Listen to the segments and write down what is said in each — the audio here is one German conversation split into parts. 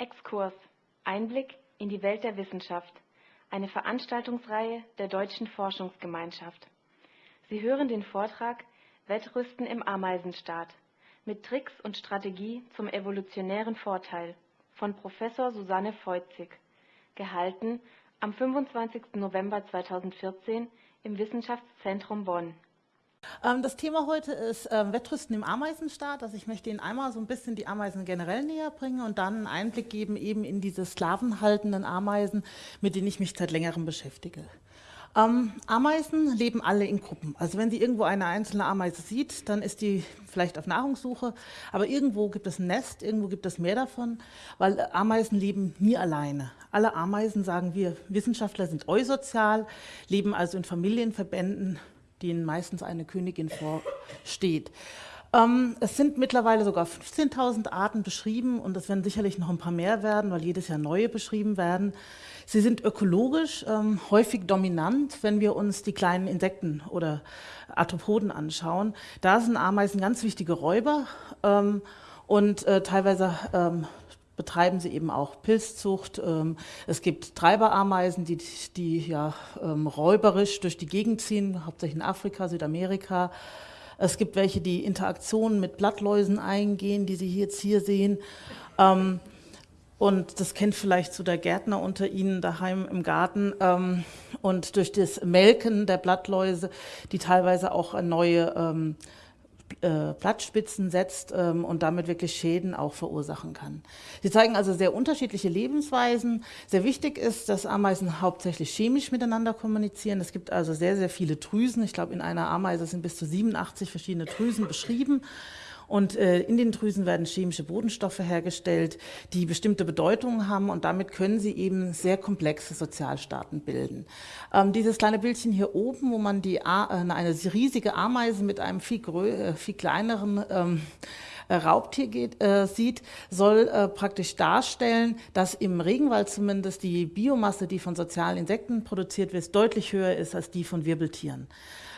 Exkurs Einblick in die Welt der Wissenschaft. Eine Veranstaltungsreihe der Deutschen Forschungsgemeinschaft. Sie hören den Vortrag Wettrüsten im Ameisenstaat mit Tricks und Strategie zum evolutionären Vorteil von Professor Susanne Feutzig, gehalten am 25. November 2014 im Wissenschaftszentrum Bonn. Ähm, das Thema heute ist ähm, Wettrüsten im Ameisenstaat. Also ich möchte Ihnen einmal so ein bisschen die Ameisen generell näher bringen und dann einen Einblick geben eben in diese sklavenhaltenden Ameisen, mit denen ich mich seit längerem beschäftige. Ähm, Ameisen leben alle in Gruppen. Also wenn Sie irgendwo eine einzelne Ameise sieht, dann ist die vielleicht auf Nahrungssuche, aber irgendwo gibt es ein Nest, irgendwo gibt es mehr davon, weil Ameisen leben nie alleine. Alle Ameisen, sagen wir Wissenschaftler, sind eusozial, leben also in Familienverbänden, denen meistens eine Königin vorsteht. Ähm, es sind mittlerweile sogar 15.000 Arten beschrieben und es werden sicherlich noch ein paar mehr werden, weil jedes Jahr neue beschrieben werden. Sie sind ökologisch ähm, häufig dominant, wenn wir uns die kleinen Insekten oder Arthropoden anschauen. Da sind Ameisen ganz wichtige Räuber ähm, und äh, teilweise ähm, betreiben sie eben auch Pilzzucht. Ähm, es gibt Treiberameisen, die, die ja ähm, räuberisch durch die Gegend ziehen, hauptsächlich in Afrika, Südamerika. Es gibt welche, die Interaktionen mit Blattläusen eingehen, die Sie jetzt hier sehen. Ähm, und das kennt vielleicht so der Gärtner unter Ihnen daheim im Garten. Und durch das Melken der Blattläuse, die teilweise auch neue äh, Blattspitzen setzt ähm, und damit wirklich Schäden auch verursachen kann. Sie zeigen also sehr unterschiedliche Lebensweisen. Sehr wichtig ist, dass Ameisen hauptsächlich chemisch miteinander kommunizieren. Es gibt also sehr, sehr viele Drüsen. Ich glaube, in einer Ameise sind bis zu 87 verschiedene Drüsen beschrieben. Und äh, in den Drüsen werden chemische Bodenstoffe hergestellt, die bestimmte Bedeutungen haben und damit können sie eben sehr komplexe Sozialstaaten bilden. Ähm, dieses kleine Bildchen hier oben, wo man die, äh, eine riesige Ameise mit einem viel, äh, viel kleineren ähm, äh, Raubtier geht, äh, sieht, soll äh, praktisch darstellen, dass im Regenwald zumindest die Biomasse, die von sozialen Insekten produziert wird, deutlich höher ist als die von Wirbeltieren.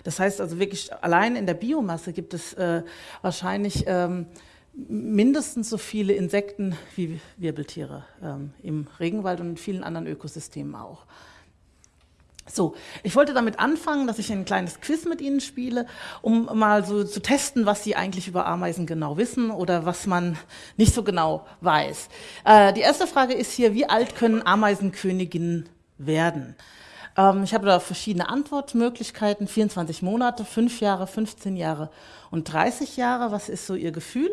Das heißt also wirklich, allein in der Biomasse gibt es äh, wahrscheinlich ähm, mindestens so viele Insekten wie Wirbeltiere ähm, im Regenwald und in vielen anderen Ökosystemen auch. So, ich wollte damit anfangen, dass ich ein kleines Quiz mit Ihnen spiele, um mal so zu testen, was Sie eigentlich über Ameisen genau wissen oder was man nicht so genau weiß. Äh, die erste Frage ist hier, wie alt können Ameisenköniginnen werden? Ähm, ich habe da verschiedene Antwortmöglichkeiten, 24 Monate, 5 Jahre, 15 Jahre und 30 Jahre. Was ist so Ihr Gefühl?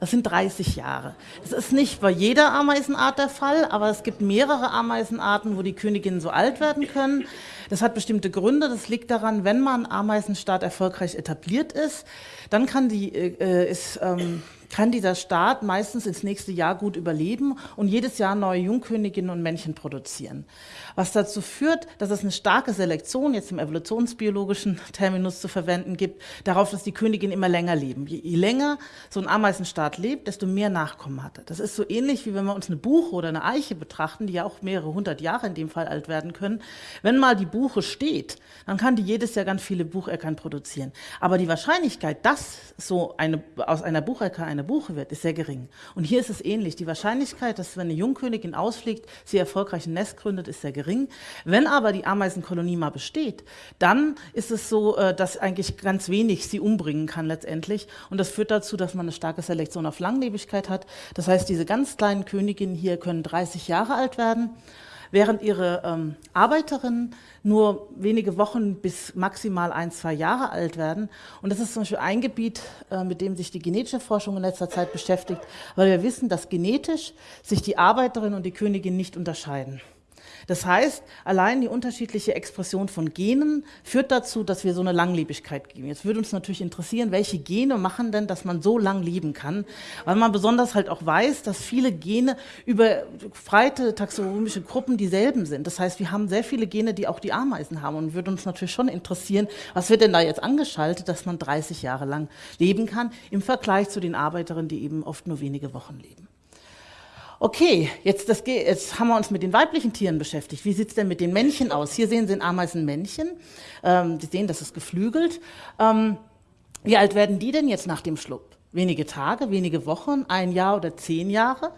Das sind 30 Jahre. Das ist nicht bei jeder Ameisenart der Fall, aber es gibt mehrere Ameisenarten, wo die Königinnen so alt werden können. Das hat bestimmte Gründe. Das liegt daran, wenn man Ameisenstaat erfolgreich etabliert ist, dann kann, die, äh, ist, ähm, kann dieser Staat meistens ins nächste Jahr gut überleben und jedes Jahr neue Jungköniginnen und Männchen produzieren. Was dazu führt, dass es eine starke Selektion, jetzt im evolutionsbiologischen Terminus zu verwenden gibt, darauf, dass die Königinnen immer länger leben. Je, je länger so ein Ameisenstaat lebt, desto mehr Nachkommen hat er. Das ist so ähnlich, wie wenn wir uns eine Buche oder eine Eiche betrachten, die ja auch mehrere hundert Jahre in dem Fall alt werden können. Wenn mal die Buche steht, dann kann die jedes Jahr ganz viele Bucheckern produzieren. Aber die Wahrscheinlichkeit, dass so eine, aus einer Buchecker eine Buche wird, ist sehr gering. Und hier ist es ähnlich. Die Wahrscheinlichkeit, dass wenn eine Jungkönigin ausfliegt, sie erfolgreich ein Nest gründet, ist sehr gering. Wenn aber die Ameisenkolonie mal besteht, dann ist es so, äh, dass eigentlich ganz wenig sie umbringen kann letztendlich. Und das führt dazu, dass man eine starke Selektion auf Langlebigkeit hat. Das heißt, diese ganz kleinen Königinnen hier können 30 Jahre alt werden während ihre ähm, Arbeiterinnen nur wenige Wochen bis maximal ein, zwei Jahre alt werden. Und das ist zum Beispiel ein Gebiet, äh, mit dem sich die genetische Forschung in letzter Zeit beschäftigt, weil wir wissen, dass genetisch sich die Arbeiterin und die Königin nicht unterscheiden. Das heißt, allein die unterschiedliche Expression von Genen führt dazu, dass wir so eine Langlebigkeit geben. Jetzt würde uns natürlich interessieren, welche Gene machen denn, dass man so lang leben kann, weil man besonders halt auch weiß, dass viele Gene über breite taxonomische Gruppen dieselben sind. Das heißt, wir haben sehr viele Gene, die auch die Ameisen haben und würde uns natürlich schon interessieren, was wird denn da jetzt angeschaltet, dass man 30 Jahre lang leben kann im Vergleich zu den Arbeiterinnen, die eben oft nur wenige Wochen leben. Okay, jetzt, das, jetzt haben wir uns mit den weiblichen Tieren beschäftigt. Wie sieht es denn mit den Männchen aus? Hier sehen Sie ein Ameisenmännchen. Ähm, Sie sehen, das ist geflügelt. Ähm, wie alt werden die denn jetzt nach dem Schlupf? Wenige Tage, wenige Wochen, ein Jahr oder zehn Jahre?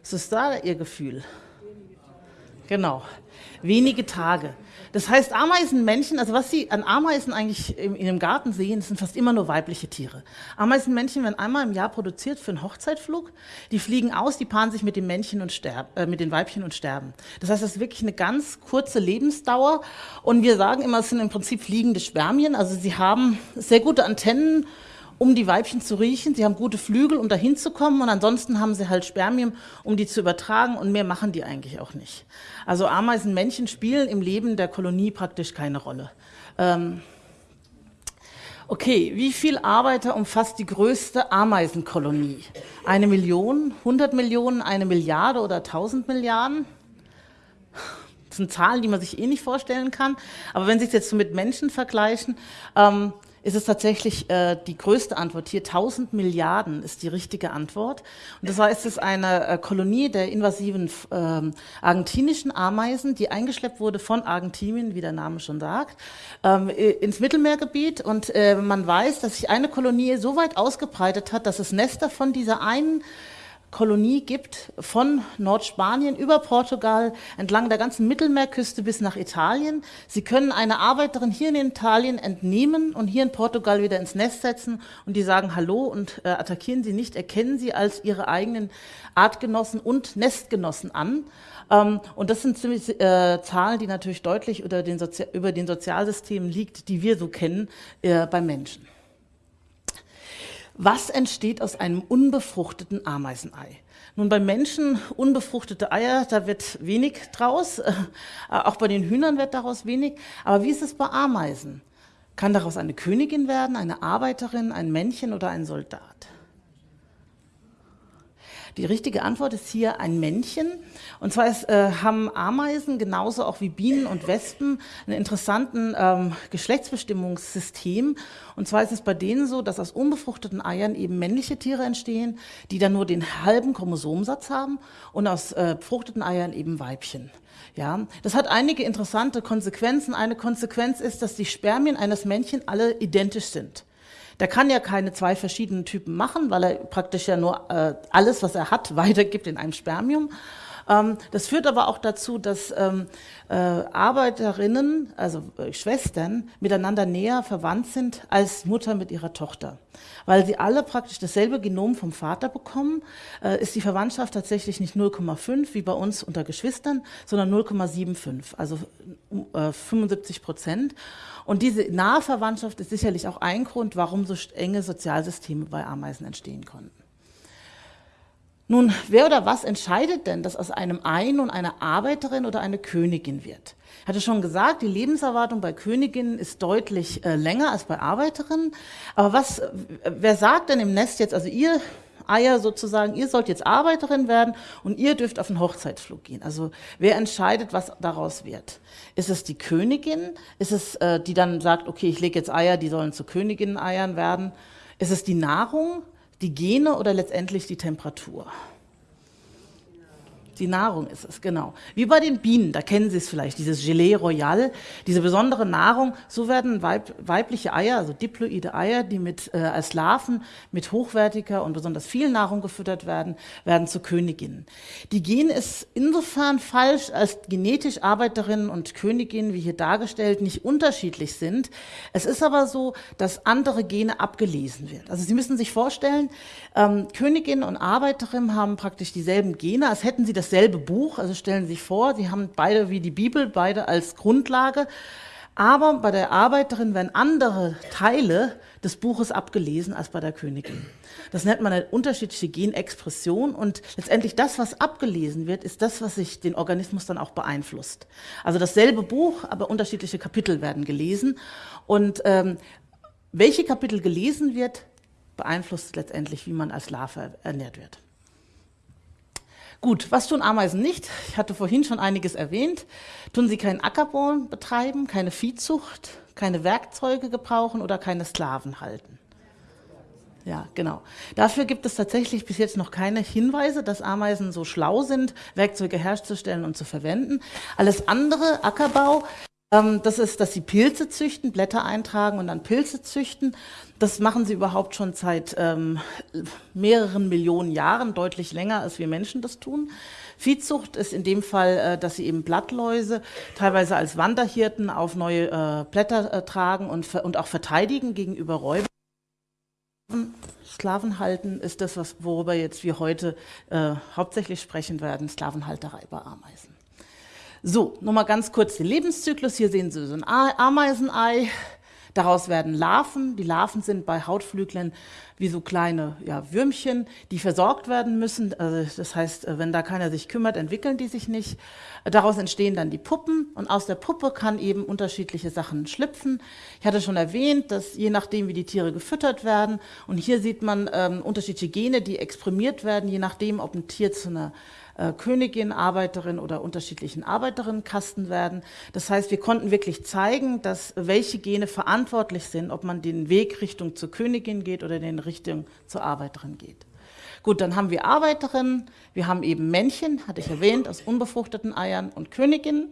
Was ist da Ihr Gefühl? Genau, wenige Tage. Das heißt, Ameisenmännchen, also was Sie an Ameisen eigentlich in Ihrem Garten sehen, sind fast immer nur weibliche Tiere. Ameisenmännchen werden einmal im Jahr produziert für einen Hochzeitflug. Die fliegen aus, die paaren sich mit den Männchen und sterben, äh, mit den Weibchen und sterben. Das heißt, das ist wirklich eine ganz kurze Lebensdauer. Und wir sagen immer, es sind im Prinzip fliegende Spermien. Also sie haben sehr gute Antennen um die Weibchen zu riechen. Sie haben gute Flügel, um dahin zu kommen und ansonsten haben sie halt Spermien, um die zu übertragen und mehr machen die eigentlich auch nicht. Also Ameisenmännchen spielen im Leben der Kolonie praktisch keine Rolle. Ähm okay, wie viel Arbeiter umfasst die größte Ameisenkolonie? Eine Million, 100 Millionen, eine Milliarde oder 1000 Milliarden? Das sind Zahlen, die man sich eh nicht vorstellen kann. Aber wenn Sie es jetzt so mit Menschen vergleichen, ähm, ist es tatsächlich äh, die größte Antwort hier. 1000 Milliarden ist die richtige Antwort. Und das heißt, es eine äh, Kolonie der invasiven äh, argentinischen Ameisen, die eingeschleppt wurde von Argentinien, wie der Name schon sagt, ähm, ins Mittelmeergebiet. Und äh, man weiß, dass sich eine Kolonie so weit ausgebreitet hat, dass es Nester von dieser einen Kolonie gibt, von Nordspanien über Portugal, entlang der ganzen Mittelmeerküste bis nach Italien. Sie können eine Arbeiterin hier in Italien entnehmen und hier in Portugal wieder ins Nest setzen und die sagen Hallo und äh, attackieren sie nicht, erkennen sie als ihre eigenen Artgenossen und Nestgenossen an. Ähm, und das sind ziemlich äh, Zahlen, die natürlich deutlich über den, Sozi über den Sozialsystemen liegt, die wir so kennen äh, bei Menschen. Was entsteht aus einem unbefruchteten Ameisenei? Nun, bei Menschen unbefruchtete Eier, da wird wenig draus. Äh, auch bei den Hühnern wird daraus wenig. Aber wie ist es bei Ameisen? Kann daraus eine Königin werden, eine Arbeiterin, ein Männchen oder ein Soldat? Die richtige Antwort ist hier ein Männchen. Und zwar ist, äh, haben Ameisen genauso auch wie Bienen und Wespen einen interessanten ähm, Geschlechtsbestimmungssystem. Und zwar ist es bei denen so, dass aus unbefruchteten Eiern eben männliche Tiere entstehen, die dann nur den halben Chromosomsatz haben und aus äh, befruchteten Eiern eben Weibchen. Ja, das hat einige interessante Konsequenzen. Eine Konsequenz ist, dass die Spermien eines Männchen alle identisch sind. Der kann ja keine zwei verschiedenen Typen machen, weil er praktisch ja nur äh, alles, was er hat, weitergibt in einem Spermium. Ähm, das führt aber auch dazu, dass ähm, äh, Arbeiterinnen, also äh, Schwestern, miteinander näher verwandt sind als Mutter mit ihrer Tochter. Weil sie alle praktisch dasselbe Genom vom Vater bekommen, äh, ist die Verwandtschaft tatsächlich nicht 0,5 wie bei uns unter Geschwistern, sondern 0,75, also 75 Prozent. Und diese nahe Verwandtschaft ist sicherlich auch ein Grund, warum so enge Sozialsysteme bei Ameisen entstehen konnten. Nun, wer oder was entscheidet denn, dass aus einem Ei nun eine Arbeiterin oder eine Königin wird? Ich hatte schon gesagt, die Lebenserwartung bei Königinnen ist deutlich äh, länger als bei Arbeiterinnen. Aber was, wer sagt denn im Nest jetzt, also ihr Eier sozusagen, ihr sollt jetzt Arbeiterin werden und ihr dürft auf einen Hochzeitsflug gehen. Also wer entscheidet, was daraus wird? Ist es die Königin? Ist es, äh, die dann sagt, okay, ich lege jetzt Eier, die sollen zu Königinnen-Eiern werden? Ist es die Nahrung? Die Gene oder letztendlich die Temperatur? Die Nahrung ist es, genau. Wie bei den Bienen, da kennen Sie es vielleicht, dieses Gelee Royal, diese besondere Nahrung. So werden Weib, weibliche Eier, also diploide Eier, die mit, äh, als Larven mit hochwertiger und besonders viel Nahrung gefüttert werden, werden zu Königinnen. Die Gen ist insofern falsch, als genetisch Arbeiterinnen und Königinnen, wie hier dargestellt, nicht unterschiedlich sind. Es ist aber so, dass andere Gene abgelesen werden. Also Sie müssen sich vorstellen, ähm, Königin und Arbeiterin haben praktisch dieselben Gene, als hätten sie das dasselbe Buch, also stellen Sie sich vor, Sie haben beide wie die Bibel, beide als Grundlage, aber bei der Arbeiterin werden andere Teile des Buches abgelesen als bei der Königin. Das nennt man eine unterschiedliche Genexpression und letztendlich das, was abgelesen wird, ist das, was sich den Organismus dann auch beeinflusst. Also dasselbe Buch, aber unterschiedliche Kapitel werden gelesen und ähm, welche Kapitel gelesen wird, beeinflusst letztendlich, wie man als Larve ernährt wird. Gut, was tun Ameisen nicht? Ich hatte vorhin schon einiges erwähnt. Tun sie keinen Ackerbau betreiben, keine Viehzucht, keine Werkzeuge gebrauchen oder keine Sklaven halten. Ja, genau. Dafür gibt es tatsächlich bis jetzt noch keine Hinweise, dass Ameisen so schlau sind, Werkzeuge herzustellen und zu verwenden. Alles andere, Ackerbau, das ist, dass sie Pilze züchten, Blätter eintragen und dann Pilze züchten. Das machen sie überhaupt schon seit ähm, mehreren Millionen Jahren, deutlich länger, als wir Menschen das tun. Viehzucht ist in dem Fall, äh, dass sie eben Blattläuse teilweise als Wanderhirten auf neue äh, Blätter äh, tragen und, und auch verteidigen gegenüber Räubern. Sklavenhalten ist das, was, worüber jetzt wir heute äh, hauptsächlich sprechen werden, Sklavenhalterei bei Ameisen. So, nochmal ganz kurz den Lebenszyklus. Hier sehen Sie so ein Ameisenei. Daraus werden Larven. Die Larven sind bei Hautflüglern wie so kleine ja, Würmchen, die versorgt werden müssen. Also das heißt, wenn da keiner sich kümmert, entwickeln die sich nicht. Daraus entstehen dann die Puppen und aus der Puppe kann eben unterschiedliche Sachen schlüpfen. Ich hatte schon erwähnt, dass je nachdem, wie die Tiere gefüttert werden, und hier sieht man ähm, unterschiedliche Gene, die exprimiert werden, je nachdem, ob ein Tier zu einer äh, Königin, Arbeiterin oder unterschiedlichen Arbeiterinnenkasten werden. Das heißt, wir konnten wirklich zeigen, dass welche Gene verantwortlich sind, ob man den Weg Richtung zur Königin geht oder den Richtung zur Arbeiterin geht. Gut, dann haben wir Arbeiterinnen, wir haben eben Männchen, hatte ich erwähnt, aus unbefruchteten Eiern und Königinnen.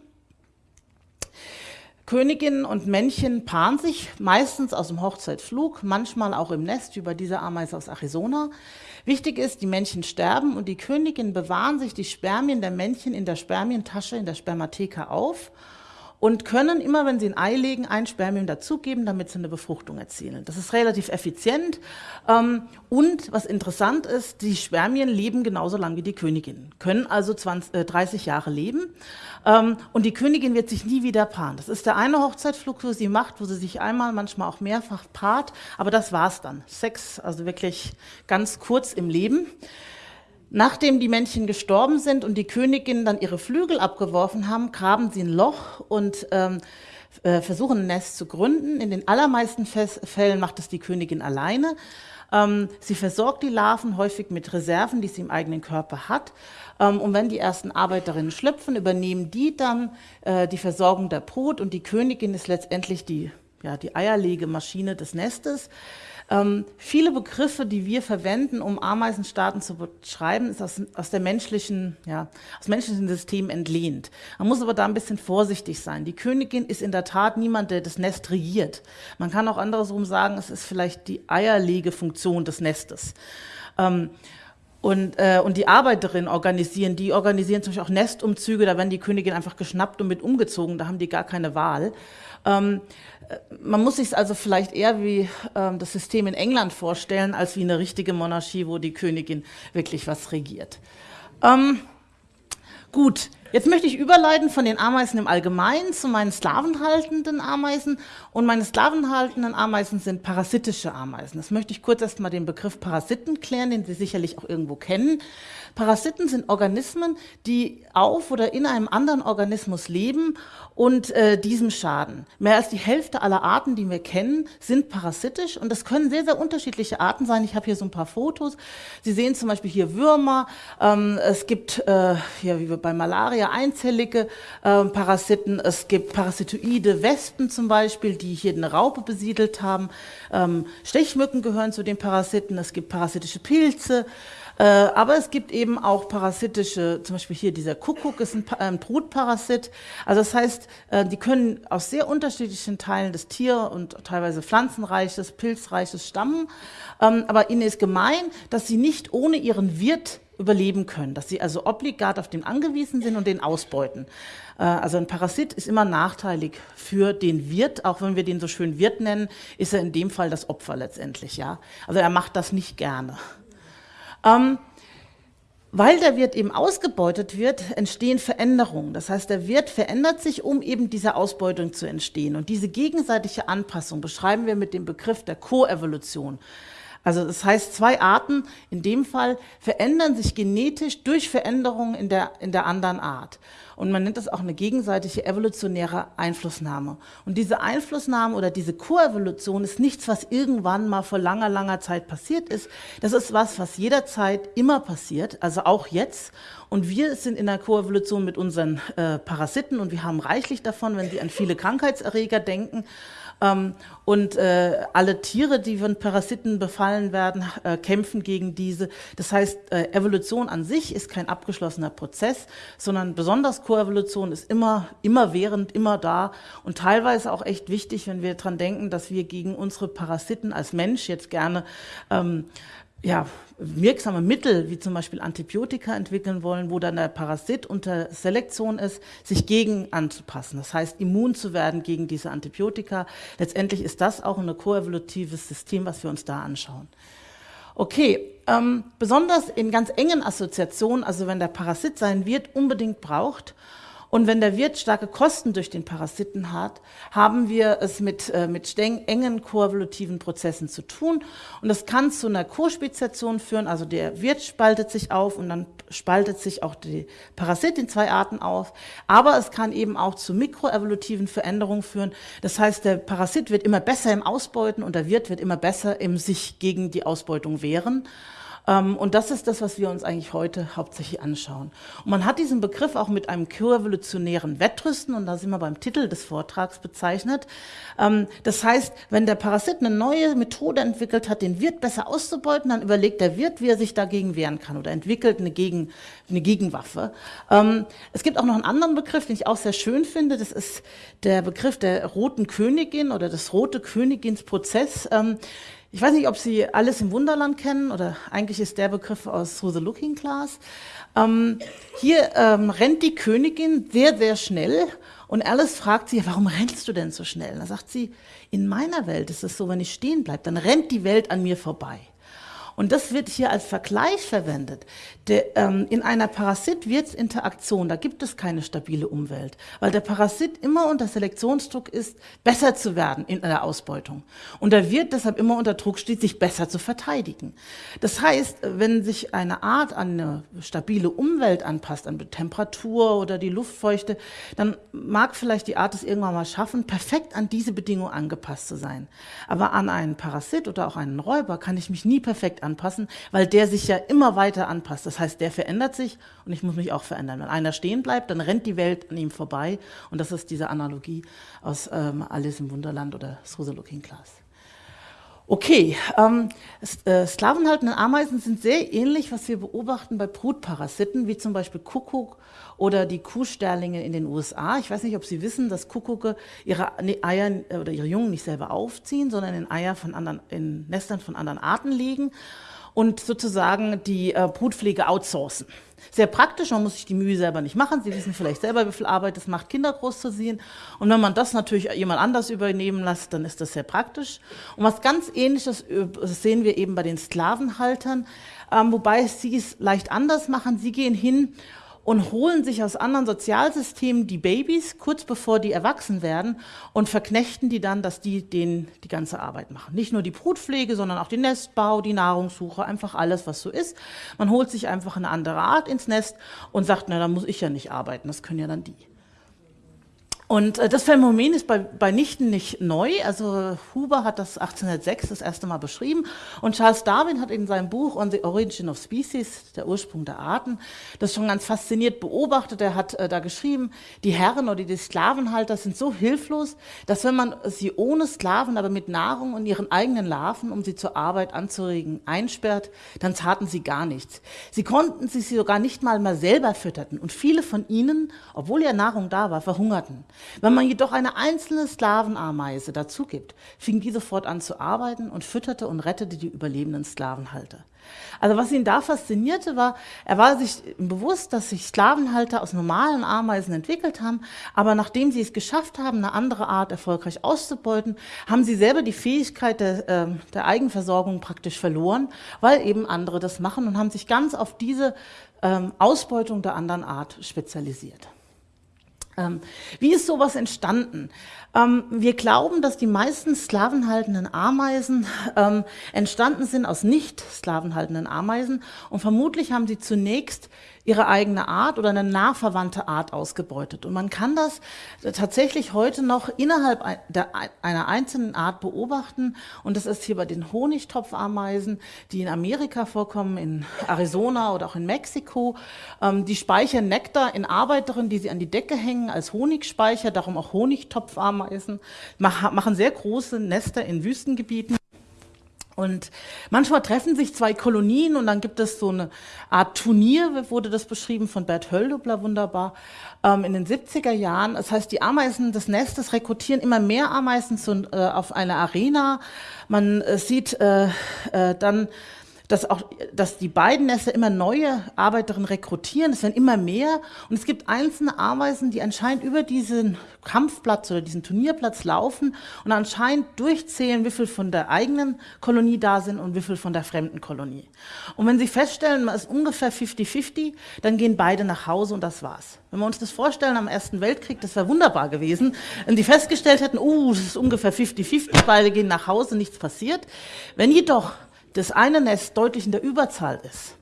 Königinnen und Männchen paaren sich meistens aus dem Hochzeitflug, manchmal auch im Nest, wie bei dieser Ameise aus Arizona. Wichtig ist, die Männchen sterben und die Königinnen bewahren sich die Spermien der Männchen in der Spermientasche, in der Spermatheka auf und können immer, wenn sie ein Ei legen, ein Spermium dazugeben, damit sie eine Befruchtung erzielen. Das ist relativ effizient ähm, und was interessant ist, die Spermien leben genauso lange wie die Königin, können also 20, äh, 30 Jahre leben ähm, und die Königin wird sich nie wieder paaren. Das ist der eine Hochzeitflug, wo sie macht, wo sie sich einmal, manchmal auch mehrfach paart, aber das war's dann. Sex, also wirklich ganz kurz im Leben. Nachdem die Männchen gestorben sind und die Königin dann ihre Flügel abgeworfen haben, graben sie ein Loch und ähm, äh, versuchen ein Nest zu gründen. In den allermeisten Fällen macht es die Königin alleine. Ähm, sie versorgt die Larven häufig mit Reserven, die sie im eigenen Körper hat. Ähm, und wenn die ersten Arbeiterinnen schlüpfen, übernehmen die dann äh, die Versorgung der Brut und die Königin ist letztendlich die, ja, die Eierlegemaschine des Nestes. Ähm, viele Begriffe, die wir verwenden, um Ameisenstaaten zu beschreiben, ist aus, aus der menschlichen, ja, aus menschlichen System entlehnt. Man muss aber da ein bisschen vorsichtig sein. Die Königin ist in der Tat niemand, der das Nest regiert. Man kann auch andersrum sagen, es ist vielleicht die Eierlegefunktion des Nestes. Ähm, und, äh, und die Arbeiterinnen organisieren, die organisieren zum Beispiel auch Nestumzüge, da werden die Königin einfach geschnappt und mit umgezogen, da haben die gar keine Wahl. Ähm, man muss sich also vielleicht eher wie ähm, das System in England vorstellen, als wie eine richtige Monarchie, wo die Königin wirklich was regiert. Ähm, gut, jetzt möchte ich überleiten von den Ameisen im Allgemeinen zu meinen sklavenhaltenden Ameisen. Und meine sklavenhaltenden Ameisen sind parasitische Ameisen. Das möchte ich kurz erstmal den Begriff Parasiten klären, den Sie sicherlich auch irgendwo kennen. Parasiten sind Organismen, die auf oder in einem anderen Organismus leben und äh, diesem schaden. Mehr als die Hälfte aller Arten, die wir kennen, sind parasitisch und das können sehr, sehr unterschiedliche Arten sein. Ich habe hier so ein paar Fotos. Sie sehen zum Beispiel hier Würmer. Ähm, es gibt, äh, ja, wie bei Malaria, einzellige äh, Parasiten. Es gibt parasitoide Wespen zum Beispiel, die hier eine Raupe besiedelt haben. Ähm, Stechmücken gehören zu den Parasiten. Es gibt parasitische Pilze. Äh, aber es gibt eben auch parasitische, zum Beispiel hier dieser Kuckuck ist ein, ein Brutparasit. Also das heißt, äh, die können aus sehr unterschiedlichen Teilen des Tier- und teilweise Pflanzenreiches, Pilzreiches stammen. Ähm, aber ihnen ist gemein, dass sie nicht ohne ihren Wirt überleben können, dass sie also obligat auf den angewiesen sind und den ausbeuten. Äh, also ein Parasit ist immer nachteilig für den Wirt, auch wenn wir den so schön Wirt nennen, ist er in dem Fall das Opfer letztendlich, ja. Also er macht das nicht gerne. Ähm, weil der Wirt eben ausgebeutet wird, entstehen Veränderungen. Das heißt, der Wirt verändert sich, um eben dieser Ausbeutung zu entstehen. Und diese gegenseitige Anpassung beschreiben wir mit dem Begriff der Koevolution. Also das heißt, zwei Arten in dem Fall verändern sich genetisch durch Veränderungen in der, in der anderen Art. Und man nennt das auch eine gegenseitige evolutionäre Einflussnahme. Und diese Einflussnahme oder diese Koevolution ist nichts, was irgendwann mal vor langer, langer Zeit passiert ist. Das ist was, was jederzeit immer passiert, also auch jetzt. Und wir sind in der Koevolution mit unseren äh, Parasiten und wir haben reichlich davon, wenn Sie an viele Krankheitserreger denken. Ähm, und äh, alle Tiere, die von Parasiten befallen werden, äh, kämpfen gegen diese. Das heißt, äh, Evolution an sich ist kein abgeschlossener Prozess, sondern besonders Koevolution ist immer, immer während, immer da und teilweise auch echt wichtig, wenn wir dran denken, dass wir gegen unsere Parasiten als Mensch jetzt gerne ähm, ja, wirksame Mittel, wie zum Beispiel Antibiotika entwickeln wollen, wo dann der Parasit unter Selektion ist, sich gegen anzupassen. Das heißt, immun zu werden gegen diese Antibiotika. Letztendlich ist das auch ein koevolutives System, was wir uns da anschauen. Okay, ähm, besonders in ganz engen Assoziationen, also wenn der Parasit seinen Wirt unbedingt braucht und wenn der Wirt starke Kosten durch den Parasiten hat, haben wir es mit, äh, mit engen koevolutiven Prozessen zu tun. Und das kann zu einer Co-Speziation führen, also der Wirt spaltet sich auf und dann spaltet sich auch die Parasit in zwei Arten auf. Aber es kann eben auch zu mikroevolutiven Veränderungen führen. Das heißt, der Parasit wird immer besser im Ausbeuten und der Wirt wird immer besser im sich gegen die Ausbeutung wehren. Ähm, und das ist das, was wir uns eigentlich heute hauptsächlich anschauen. Und man hat diesen Begriff auch mit einem koevolutionären Wettrüsten, und da sind wir beim Titel des Vortrags bezeichnet. Ähm, das heißt, wenn der Parasit eine neue Methode entwickelt hat, den Wirt besser auszubeuten, dann überlegt der Wirt, wie er sich dagegen wehren kann oder entwickelt eine, Gegen, eine Gegenwaffe. Ähm, es gibt auch noch einen anderen Begriff, den ich auch sehr schön finde. Das ist der Begriff der roten Königin oder des rote Königinsprozess. Ich weiß nicht, ob Sie Alles im Wunderland kennen oder eigentlich ist der Begriff aus Through the Looking Glass. Ähm, hier ähm, rennt die Königin sehr, sehr schnell und Alice fragt sie, warum rennst du denn so schnell? Da sagt sie, in meiner Welt ist es so, wenn ich stehen bleibe, dann rennt die Welt an mir vorbei. Und das wird hier als Vergleich verwendet. Der, ähm, in einer Parasit-Wirtsinteraktion, da gibt es keine stabile Umwelt, weil der Parasit immer unter Selektionsdruck ist, besser zu werden in der Ausbeutung. Und der Wirt deshalb immer unter Druck steht, sich besser zu verteidigen. Das heißt, wenn sich eine Art an eine stabile Umwelt anpasst, an die Temperatur oder die Luftfeuchte, dann mag vielleicht die Art es irgendwann mal schaffen, perfekt an diese Bedingungen angepasst zu sein. Aber an einen Parasit oder auch einen Räuber kann ich mich nie perfekt anpassen, weil der sich ja immer weiter anpasst. Das heißt, der verändert sich und ich muss mich auch verändern. Wenn einer stehen bleibt, dann rennt die Welt an ihm vorbei. Und das ist diese Analogie aus ähm, Alice im Wunderland oder the Looking Glass. Okay, ähm, äh, sklavenhaltende Ameisen sind sehr ähnlich, was wir beobachten bei Brutparasiten, wie zum Beispiel Kuckuck oder die Kuhsterlinge in den USA. Ich weiß nicht, ob Sie wissen, dass Kuckucke ihre Eier äh, oder ihre Jungen nicht selber aufziehen, sondern in Eier von anderen, in Nestern von anderen Arten liegen und sozusagen die äh, Brutpflege outsourcen. Sehr praktisch, man muss sich die Mühe selber nicht machen. Sie wissen vielleicht selber, wie viel Arbeit es macht, Kinder großzuziehen. Und wenn man das natürlich jemand anders übernehmen lässt, dann ist das sehr praktisch. Und was ganz Ähnliches äh, sehen wir eben bei den Sklavenhaltern, ähm, wobei sie es leicht anders machen. Sie gehen hin und holen sich aus anderen Sozialsystemen die Babys kurz bevor die erwachsen werden und verknechten die dann, dass die denen die ganze Arbeit machen. Nicht nur die Brutpflege, sondern auch den Nestbau, die Nahrungssuche, einfach alles, was so ist. Man holt sich einfach eine andere Art ins Nest und sagt, na, da muss ich ja nicht arbeiten, das können ja dann die. Und äh, das Phänomen ist bei, bei Nichten nicht neu. Also Huber hat das 1806 das erste Mal beschrieben und Charles Darwin hat in seinem Buch On the Origin of Species, der Ursprung der Arten, das schon ganz fasziniert beobachtet. Er hat äh, da geschrieben, die Herren oder die Sklavenhalter sind so hilflos, dass wenn man sie ohne Sklaven, aber mit Nahrung und ihren eigenen Larven, um sie zur Arbeit anzuregen, einsperrt, dann taten sie gar nichts. Sie konnten sie sogar nicht mal mal selber fütterten und viele von ihnen, obwohl ja Nahrung da war, verhungerten. Wenn man jedoch eine einzelne Sklavenameise dazu gibt, fing die sofort an zu arbeiten und fütterte und rettete die überlebenden Sklavenhalter. Also was ihn da faszinierte war, er war sich bewusst, dass sich Sklavenhalter aus normalen Ameisen entwickelt haben, aber nachdem sie es geschafft haben, eine andere Art erfolgreich auszubeuten, haben sie selber die Fähigkeit der, äh, der Eigenversorgung praktisch verloren, weil eben andere das machen und haben sich ganz auf diese ähm, Ausbeutung der anderen Art spezialisiert. Ähm, wie ist sowas entstanden? Ähm, wir glauben, dass die meisten sklavenhaltenden Ameisen ähm, entstanden sind aus nicht sklavenhaltenden Ameisen und vermutlich haben sie zunächst ihre eigene Art oder eine nah verwandte Art ausgebeutet. Und man kann das tatsächlich heute noch innerhalb einer einzelnen Art beobachten. Und das ist hier bei den Honigtopfameisen, die in Amerika vorkommen, in Arizona oder auch in Mexiko. Ähm, die speichern Nektar in Arbeiterinnen, die sie an die Decke hängen als Honigspeicher, darum auch Honigtopfameisen, machen sehr große Nester in Wüstengebieten. Und manchmal treffen sich zwei Kolonien und dann gibt es so eine Art Turnier, wurde das beschrieben von Bert Höldobler wunderbar, ähm, in den 70er Jahren. Das heißt, die Ameisen des Nestes rekrutieren immer mehr Ameisen zu, äh, auf eine Arena. Man äh, sieht äh, äh dann dass auch, dass die beiden Nester immer neue Arbeiterinnen rekrutieren. Es werden immer mehr. Und es gibt einzelne Ameisen, die anscheinend über diesen Kampfplatz oder diesen Turnierplatz laufen und anscheinend durchzählen, wie viel von der eigenen Kolonie da sind und wie viel von der fremden Kolonie. Und wenn sie feststellen, man ist ungefähr 50-50, dann gehen beide nach Hause und das war's. Wenn wir uns das vorstellen am Ersten Weltkrieg, das wäre wunderbar gewesen, wenn die festgestellt hätten, uh, es ist ungefähr 50-50, beide gehen nach Hause, nichts passiert. Wenn jedoch das eine Nest deutlich in der Überzahl ist,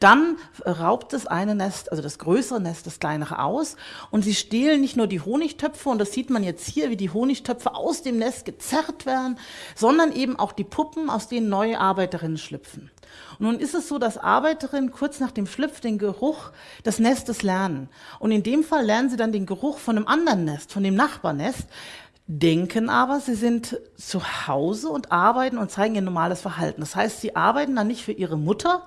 dann raubt das eine Nest, also das größere Nest, das kleinere aus und sie stehlen nicht nur die Honigtöpfe, und das sieht man jetzt hier, wie die Honigtöpfe aus dem Nest gezerrt werden, sondern eben auch die Puppen, aus denen neue Arbeiterinnen schlüpfen. Und nun ist es so, dass Arbeiterinnen kurz nach dem Schlüpf den Geruch des Nestes lernen. Und in dem Fall lernen sie dann den Geruch von einem anderen Nest, von dem Nachbarnest, denken aber, sie sind zu Hause und arbeiten und zeigen ihr normales Verhalten. Das heißt, sie arbeiten dann nicht für ihre Mutter,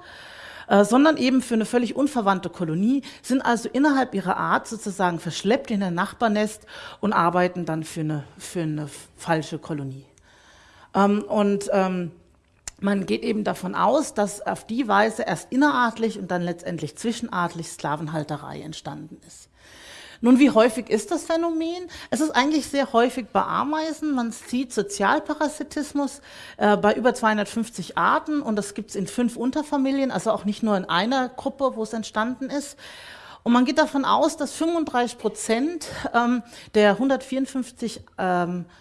äh, sondern eben für eine völlig unverwandte Kolonie, sind also innerhalb ihrer Art sozusagen verschleppt in ein Nachbarnest und arbeiten dann für eine, für eine falsche Kolonie. Ähm, und ähm, man geht eben davon aus, dass auf die Weise erst innerartlich und dann letztendlich zwischenartlich Sklavenhalterei entstanden ist. Nun, wie häufig ist das Phänomen? Es ist eigentlich sehr häufig bei Ameisen. Man sieht Sozialparasitismus äh, bei über 250 Arten und das gibt es in fünf Unterfamilien, also auch nicht nur in einer Gruppe, wo es entstanden ist. Und man geht davon aus, dass 35 Prozent ähm, der 154 ähm, äh,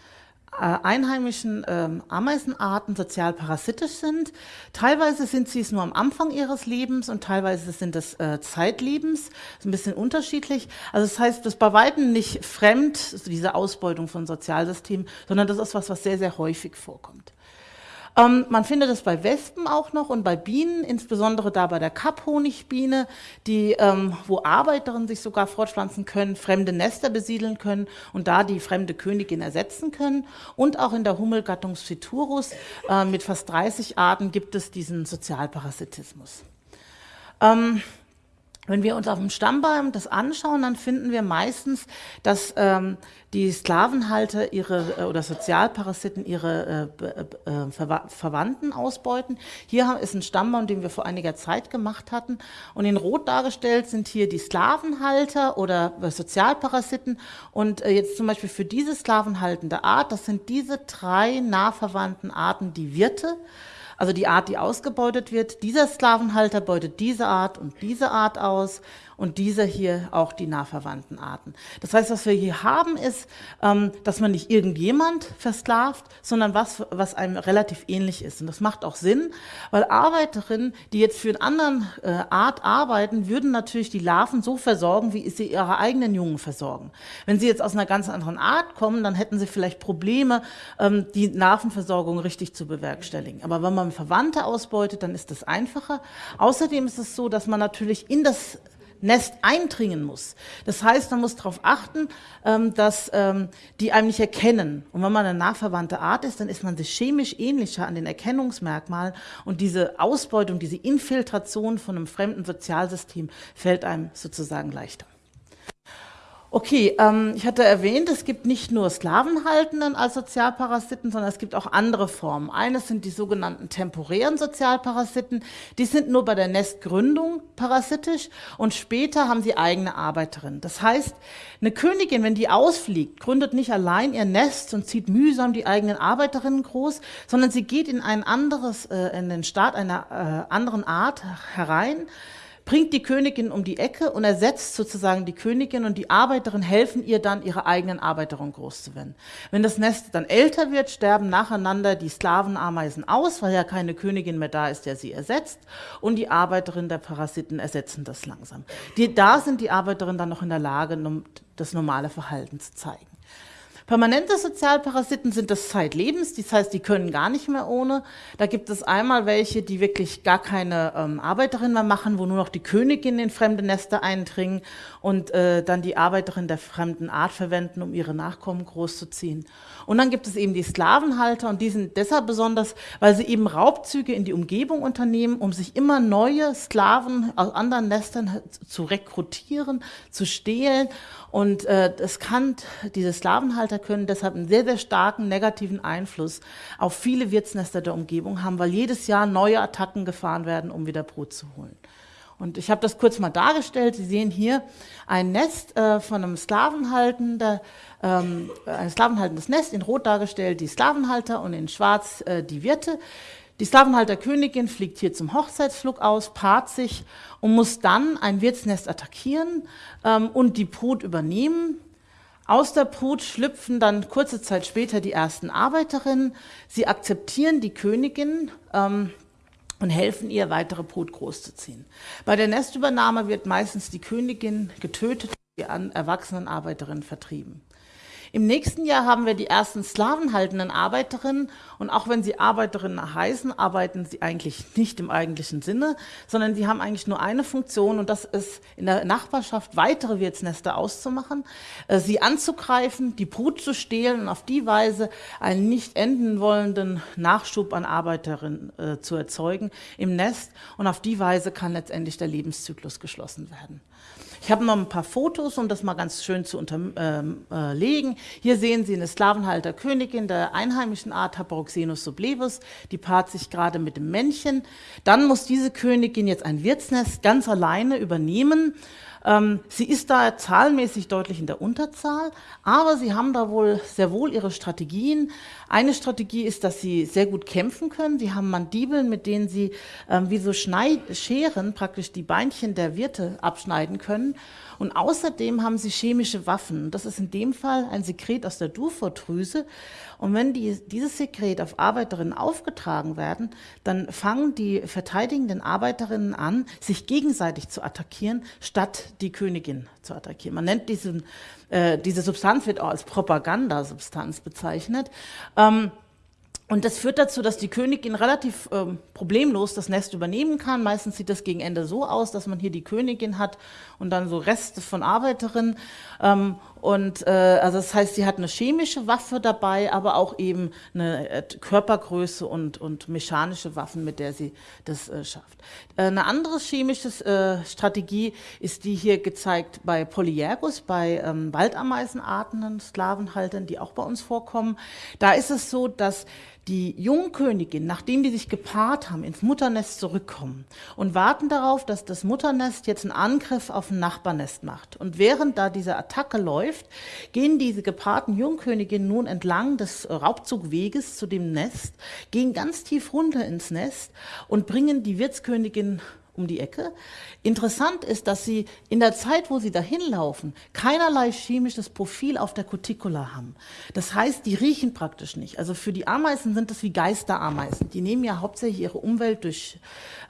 einheimischen ähm, Ameisenarten sozial parasitisch sind. Teilweise sind sie es nur am Anfang ihres Lebens und teilweise sind es äh, Zeitlebens. Das ist ein bisschen unterschiedlich. Also das heißt, das ist bei Weitem nicht fremd, diese Ausbeutung von Sozialsystemen, sondern das ist was, was sehr, sehr häufig vorkommt. Ähm, man findet es bei Wespen auch noch und bei Bienen, insbesondere da bei der Kapphonigbiene, die, ähm, wo Arbeiterinnen sich sogar fortpflanzen können, fremde Nester besiedeln können und da die fremde Königin ersetzen können. Und auch in der Hummelgattung Phyturus äh, mit fast 30 Arten gibt es diesen Sozialparasitismus. Ähm, wenn wir uns auf dem Stammbaum das anschauen, dann finden wir meistens, dass ähm, die Sklavenhalter ihre äh, oder Sozialparasiten ihre äh, äh, Ver Verwandten ausbeuten. Hier ist ein Stammbaum, den wir vor einiger Zeit gemacht hatten. Und in Rot dargestellt sind hier die Sklavenhalter oder äh, Sozialparasiten. Und äh, jetzt zum Beispiel für diese sklavenhaltende Art, das sind diese drei nah verwandten Arten die Wirte. Also die Art, die ausgebeutet wird, dieser Sklavenhalter beutet diese Art und diese Art aus und dieser hier auch die nahverwandten Arten. Das heißt, was wir hier haben, ist, ähm, dass man nicht irgendjemand versklavt, sondern was, was einem relativ ähnlich ist. Und das macht auch Sinn, weil Arbeiterinnen, die jetzt für eine andere äh, Art arbeiten, würden natürlich die Larven so versorgen, wie sie ihre eigenen Jungen versorgen. Wenn sie jetzt aus einer ganz anderen Art kommen, dann hätten sie vielleicht Probleme, ähm, die Larvenversorgung richtig zu bewerkstelligen. Aber wenn man Verwandte ausbeutet, dann ist das einfacher. Außerdem ist es so, dass man natürlich in das Nest eindringen muss. Das heißt, man muss darauf achten, ähm, dass ähm, die einem nicht erkennen. Und wenn man eine nachverwandte Art ist, dann ist man sich chemisch ähnlicher an den Erkennungsmerkmalen und diese Ausbeutung, diese Infiltration von einem fremden Sozialsystem fällt einem sozusagen leichter. Okay, ähm, ich hatte erwähnt, es gibt nicht nur Sklavenhaltenden als Sozialparasiten, sondern es gibt auch andere Formen. Eines sind die sogenannten temporären Sozialparasiten. Die sind nur bei der Nestgründung parasitisch und später haben sie eigene Arbeiterinnen. Das heißt, eine Königin, wenn die ausfliegt, gründet nicht allein ihr Nest und zieht mühsam die eigenen Arbeiterinnen groß, sondern sie geht in ein anderes, äh, in den Staat einer äh, anderen Art herein, bringt die Königin um die Ecke und ersetzt sozusagen die Königin und die Arbeiterin helfen ihr dann, ihre eigenen Arbeiterinnen groß zu werden. Wenn das Nest dann älter wird, sterben nacheinander die Sklavenameisen aus, weil ja keine Königin mehr da ist, der sie ersetzt und die Arbeiterinnen der Parasiten ersetzen das langsam. Die, da sind die Arbeiterinnen dann noch in der Lage, das normale Verhalten zu zeigen. Permanente Sozialparasiten sind das zeitlebens, das heißt, die können gar nicht mehr ohne. Da gibt es einmal welche, die wirklich gar keine ähm, Arbeiterin mehr machen, wo nur noch die Königin in fremde Nester eindringen und äh, dann die Arbeiterin der fremden Art verwenden, um ihre Nachkommen großzuziehen. Und dann gibt es eben die Sklavenhalter und die sind deshalb besonders, weil sie eben Raubzüge in die Umgebung unternehmen, um sich immer neue Sklaven aus anderen Nestern zu rekrutieren, zu stehlen. Und äh, es kann, diese Sklavenhalter können deshalb einen sehr, sehr starken negativen Einfluss auf viele Wirtsnester der Umgebung haben, weil jedes Jahr neue Attacken gefahren werden, um wieder Brot zu holen. Und ich habe das kurz mal dargestellt. Sie sehen hier ein Nest äh, von einem Sklavenhaltender, ähm, ein sklavenhaltendes Nest, in Rot dargestellt die Sklavenhalter und in Schwarz äh, die Wirte. Die Sklavenhalterkönigin fliegt hier zum Hochzeitsflug aus, paart sich und muss dann ein Wirtsnest attackieren ähm, und die Brut übernehmen. Aus der Brut schlüpfen dann kurze Zeit später die ersten Arbeiterinnen. Sie akzeptieren die Königin, ähm, und helfen ihr, weitere Brut großzuziehen. Bei der Nestübernahme wird meistens die Königin getötet und die erwachsenen Arbeiterinnen vertrieben. Im nächsten Jahr haben wir die ersten sklavenhaltenden Arbeiterinnen. Und auch wenn sie Arbeiterinnen heißen, arbeiten sie eigentlich nicht im eigentlichen Sinne, sondern sie haben eigentlich nur eine Funktion. Und das ist in der Nachbarschaft weitere Wirtsnester auszumachen, äh, sie anzugreifen, die Brut zu stehlen und auf die Weise einen nicht enden wollenden Nachschub an Arbeiterinnen äh, zu erzeugen im Nest. Und auf die Weise kann letztendlich der Lebenszyklus geschlossen werden. Ich habe noch ein paar Fotos, um das mal ganz schön zu unterlegen. Ähm, äh, Hier sehen Sie eine Sklavenhalterkönigin der einheimischen Art Haparoxenus sublevus. Die paart sich gerade mit dem Männchen. Dann muss diese Königin jetzt ein Wirtsnest ganz alleine übernehmen ähm, sie ist da zahlenmäßig deutlich in der Unterzahl, aber sie haben da wohl sehr wohl ihre Strategien. Eine Strategie ist, dass sie sehr gut kämpfen können. Sie haben Mandibeln, mit denen sie ähm, wie so Schneid Scheren praktisch die Beinchen der Wirte abschneiden können. Und außerdem haben sie chemische Waffen. Das ist in dem Fall ein Sekret aus der Dufortdrüse. Und wenn die, dieses Sekret auf Arbeiterinnen aufgetragen werden, dann fangen die verteidigenden Arbeiterinnen an, sich gegenseitig zu attackieren, statt die Königin zu attackieren. Man nennt diesen, äh, diese Substanz wird auch als Propagandasubstanz bezeichnet. Ähm, und das führt dazu, dass die Königin relativ ähm, problemlos das Nest übernehmen kann. Meistens sieht das gegen Ende so aus, dass man hier die Königin hat und dann so Reste von Arbeiterinnen. Ähm, und äh, also das heißt, sie hat eine chemische Waffe dabei, aber auch eben eine äh, Körpergröße und, und mechanische Waffen, mit der sie das äh, schafft. Äh, eine andere chemische äh, Strategie ist die hier gezeigt bei Polyergus, bei ähm, Waldameisenarten, Sklavenhaltern, die auch bei uns vorkommen. Da ist es so, dass die Jungkönigin, nachdem die sich gepaart haben, ins Mutternest zurückkommen und warten darauf, dass das Mutternest jetzt einen Angriff auf ein Nachbarnest macht. Und während da diese Attacke läuft, gehen diese gepaarten Jungköniginnen nun entlang des Raubzugweges zu dem Nest, gehen ganz tief runter ins Nest und bringen die Wirtskönigin um die Ecke. Interessant ist, dass sie in der Zeit, wo sie dahin laufen, keinerlei chemisches Profil auf der Cuticula haben. Das heißt, die riechen praktisch nicht. Also für die Ameisen sind das wie Geisterameisen. Die nehmen ja hauptsächlich ihre Umwelt durch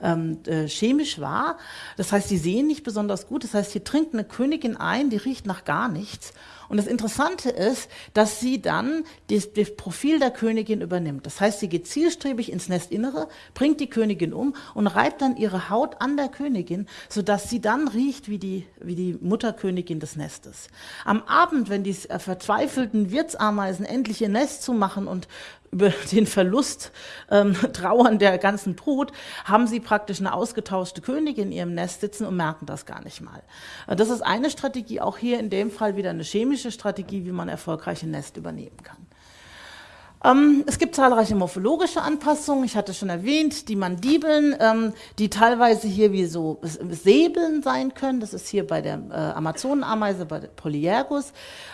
ähm, äh, chemisch wahr. Das heißt, die sehen nicht besonders gut. Das heißt, hier trinkt eine Königin ein, die riecht nach gar nichts. Und das Interessante ist, dass sie dann das, das, Profil der Königin übernimmt. Das heißt, sie geht zielstrebig ins Nestinnere, bringt die Königin um und reibt dann ihre Haut an der Königin, sodass sie dann riecht wie die, wie die Mutterkönigin des Nestes. Am Abend, wenn die äh, verzweifelten Wirtsameisen endlich ihr Nest zumachen und über den Verlust ähm, trauern der ganzen Brut, haben sie praktisch eine ausgetauschte Königin in ihrem Nest sitzen und merken das gar nicht mal. Äh, das ist eine Strategie, auch hier in dem Fall wieder eine chemische Strategie, wie man erfolgreich ein Nest übernehmen kann. Ähm, es gibt zahlreiche morphologische Anpassungen. Ich hatte schon erwähnt, die Mandibeln, ähm, die teilweise hier wie so Säbeln sein können. Das ist hier bei der äh, Amazonenameise, bei der Polyergus.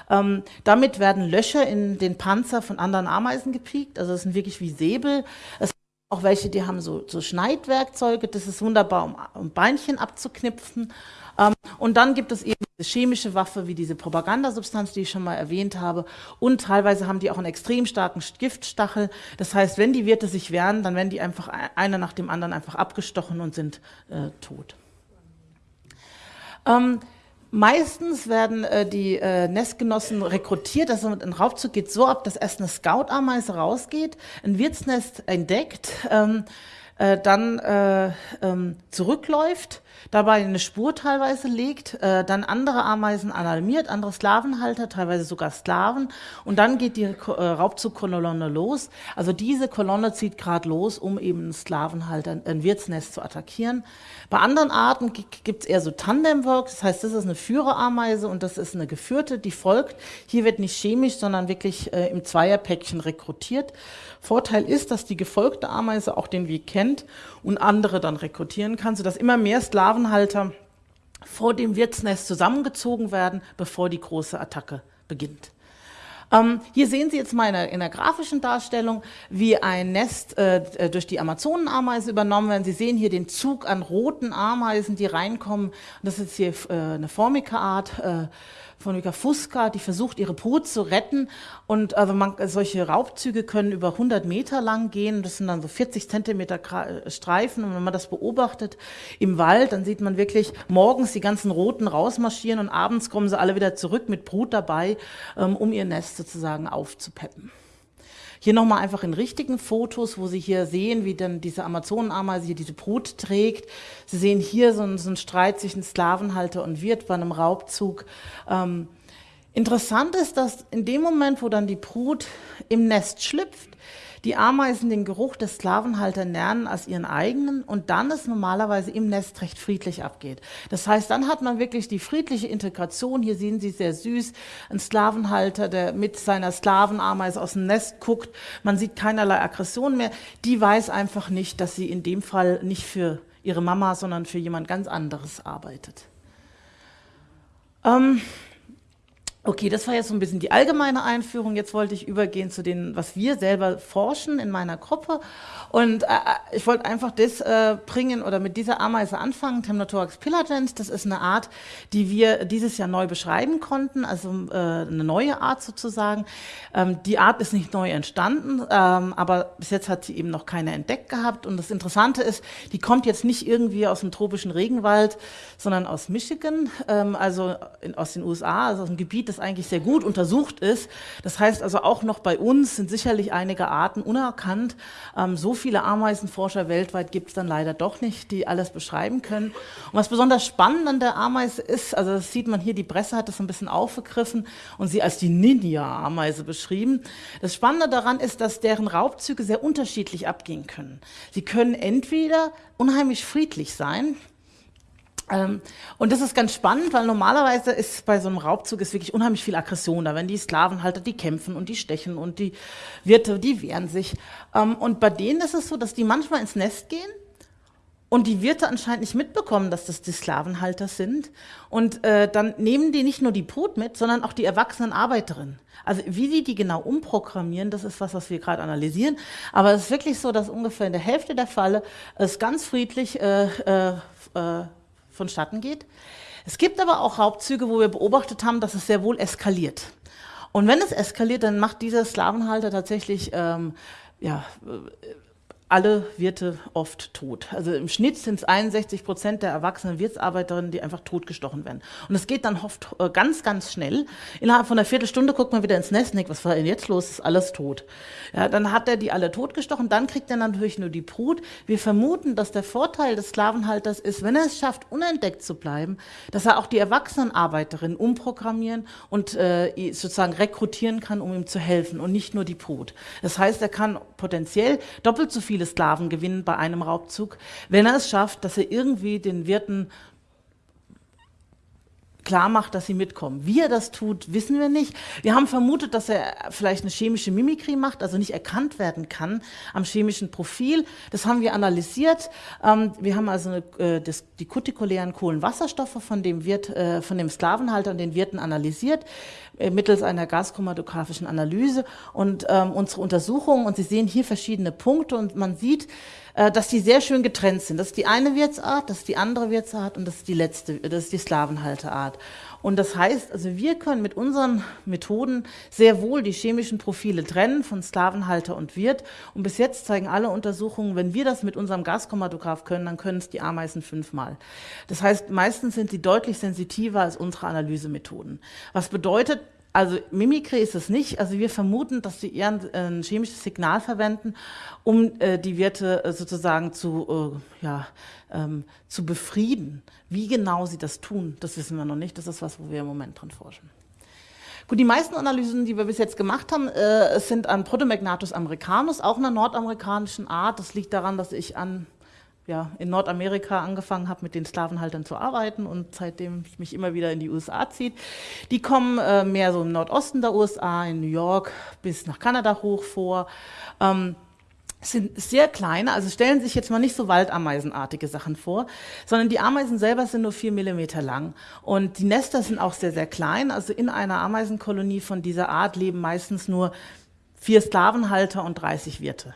Ähm, damit werden Löcher in den Panzer von anderen Ameisen gepiekt. Also das sind wirklich wie Säbel. Es gibt auch welche, die haben so, so Schneidwerkzeuge. Das ist wunderbar, um, um Beinchen abzuknipfen. Ähm, und dann gibt es eben diese chemische Waffe wie diese Propagandasubstanz, die ich schon mal erwähnt habe. Und teilweise haben die auch einen extrem starken Giftstachel. Das heißt, wenn die Wirte sich wehren, dann werden die einfach einer nach dem anderen einfach abgestochen und sind äh, tot. Ähm, Meistens werden äh, die äh, Nestgenossen rekrutiert. Also ein Raubzug geht so ab, dass erst eine Scout-Ameise rausgeht, ein Wirtsnest entdeckt, ähm, äh, dann äh, ähm, zurückläuft, dabei eine Spur teilweise legt, äh, dann andere Ameisen alarmiert, andere Sklavenhalter, teilweise sogar Sklaven und dann geht die äh, Raubzugkolonne los. Also diese Kolonne zieht gerade los, um eben einen Sklavenhalter, ein Wirtsnest zu attackieren. Bei anderen Arten gibt es eher so Tandemwork, das heißt, das ist eine Führerameise und das ist eine geführte, die folgt. Hier wird nicht chemisch, sondern wirklich äh, im Zweierpäckchen rekrutiert. Vorteil ist, dass die gefolgte Ameise auch den Weg kennt und andere dann rekrutieren kann, sodass immer mehr Sklavenhalter vor dem Wirtsnest zusammengezogen werden, bevor die große Attacke beginnt. Ähm, hier sehen Sie jetzt mal in der, in der grafischen Darstellung, wie ein Nest äh, durch die Amazonenameise übernommen wird. Sie sehen hier den Zug an roten Ameisen, die reinkommen. Das ist hier äh, eine Formica-Art. Äh, von Vika die versucht, ihre Brut zu retten. Und also man, solche Raubzüge können über 100 Meter lang gehen. Das sind dann so 40 Zentimeter Streifen. Und wenn man das beobachtet im Wald, dann sieht man wirklich morgens die ganzen Roten rausmarschieren und abends kommen sie alle wieder zurück mit Brut dabei, ähm, um ihr Nest sozusagen aufzupeppen. Hier nochmal einfach in richtigen Fotos, wo Sie hier sehen, wie dann diese Amazonenameise hier diese Brut trägt. Sie sehen hier so einen, so einen Streit zwischen Sklavenhalter und Wirt bei einem Raubzug. Ähm, interessant ist, dass in dem Moment, wo dann die Brut im Nest schlüpft, die Ameisen den Geruch des Sklavenhalters lernen als ihren eigenen und dann es normalerweise im Nest recht friedlich abgeht. Das heißt, dann hat man wirklich die friedliche Integration. Hier sehen Sie sehr süß, ein Sklavenhalter, der mit seiner Sklavenameise aus dem Nest guckt. Man sieht keinerlei Aggression mehr. Die weiß einfach nicht, dass sie in dem Fall nicht für ihre Mama, sondern für jemand ganz anderes arbeitet. Ähm, Okay, das war jetzt so ein bisschen die allgemeine Einführung. Jetzt wollte ich übergehen zu dem, was wir selber forschen in meiner Gruppe. Und äh, äh, ich wollte einfach das äh, bringen oder mit dieser Ameise anfangen, Temnothorax pillagens. Das ist eine Art, die wir dieses Jahr neu beschreiben konnten, also äh, eine neue Art sozusagen. Ähm, die Art ist nicht neu entstanden, ähm, aber bis jetzt hat sie eben noch keine entdeckt gehabt. Und das Interessante ist, die kommt jetzt nicht irgendwie aus dem tropischen Regenwald, sondern aus Michigan, ähm, also in, aus den USA, also aus dem Gebiet, das eigentlich sehr gut untersucht ist. Das heißt also auch noch bei uns sind sicherlich einige Arten unerkannt. Ähm, so viele Ameisenforscher weltweit gibt es dann leider doch nicht, die alles beschreiben können. Und was besonders spannend an der Ameise ist, also das sieht man hier, die Presse hat das ein bisschen aufgegriffen und sie als die Ninja-Ameise beschrieben. Das Spannende daran ist, dass deren Raubzüge sehr unterschiedlich abgehen können. Sie können entweder unheimlich friedlich sein, ähm, und das ist ganz spannend, weil normalerweise ist bei so einem Raubzug ist wirklich unheimlich viel Aggression da, wenn die Sklavenhalter, die kämpfen und die stechen und die Wirte, die wehren sich. Ähm, und bei denen ist es so, dass die manchmal ins Nest gehen und die Wirte anscheinend nicht mitbekommen, dass das die Sklavenhalter sind. Und äh, dann nehmen die nicht nur die Brut mit, sondern auch die erwachsenen Arbeiterinnen. Also wie sie die genau umprogrammieren, das ist was, was wir gerade analysieren. Aber es ist wirklich so, dass ungefähr in der Hälfte der Fälle es ganz friedlich äh, äh, äh vonstatten geht. Es gibt aber auch Raubzüge, wo wir beobachtet haben, dass es sehr wohl eskaliert. Und wenn es eskaliert, dann macht dieser Sklavenhalter tatsächlich ähm, ja, alle Wirte oft tot. Also im Schnitt sind es 61 Prozent der erwachsenen Wirtsarbeiterinnen, die einfach totgestochen werden. Und es geht dann oft äh, ganz, ganz schnell. Innerhalb von einer Viertelstunde guckt man wieder ins Nest was war denn jetzt los? Ist alles tot. Ja, dann hat er die alle totgestochen, dann kriegt er natürlich nur die Brut. Wir vermuten, dass der Vorteil des Sklavenhalters ist, wenn er es schafft, unentdeckt zu bleiben, dass er auch die erwachsenen Arbeiterinnen umprogrammieren und äh, sozusagen rekrutieren kann, um ihm zu helfen und nicht nur die Brut. Das heißt, er kann potenziell doppelt so viele Sklaven gewinnen bei einem Raubzug, wenn er es schafft, dass er irgendwie den Wirten klar macht, dass sie mitkommen. Wie er das tut, wissen wir nicht. Wir haben vermutet, dass er vielleicht eine chemische Mimikrie macht, also nicht erkannt werden kann am chemischen Profil. Das haben wir analysiert. Ähm, wir haben also eine, äh, das, die kutikulären Kohlenwasserstoffe von dem, Wirt, äh, von dem Sklavenhalter und den Wirten analysiert äh, mittels einer gaschromatografischen Analyse und ähm, unsere Untersuchungen. Und Sie sehen hier verschiedene Punkte und man sieht, äh, dass die sehr schön getrennt sind. Das ist die eine Wirtsart, das ist die andere Wirtsart und das ist die letzte, das ist die Slavenhalterart. Und das heißt, also wir können mit unseren Methoden sehr wohl die chemischen Profile trennen von Sklavenhalter und Wirt. Und bis jetzt zeigen alle Untersuchungen, wenn wir das mit unserem Gaschromatograph können, dann können es die Ameisen fünfmal. Das heißt, meistens sind sie deutlich sensitiver als unsere Analysemethoden. Was bedeutet, also Mimikry ist es nicht. Also wir vermuten, dass sie eher ein, ein chemisches Signal verwenden, um äh, die Werte äh, sozusagen zu, äh, ja, ähm, zu befrieden. Wie genau sie das tun, das wissen wir noch nicht. Das ist was, wo wir im Moment dran forschen. Gut, die meisten Analysen, die wir bis jetzt gemacht haben, äh, sind an Protomagnatus americanus, auch einer nordamerikanischen Art. Das liegt daran, dass ich an ja, in Nordamerika angefangen habe, mit den Sklavenhaltern zu arbeiten und seitdem ich mich immer wieder in die USA zieht. Die kommen äh, mehr so im Nordosten der USA, in New York bis nach Kanada hoch vor. Ähm, sind sehr kleine, also stellen sich jetzt mal nicht so waldameisenartige Sachen vor, sondern die Ameisen selber sind nur vier Millimeter lang. Und die Nester sind auch sehr, sehr klein. Also in einer Ameisenkolonie von dieser Art leben meistens nur vier Sklavenhalter und 30 Wirte.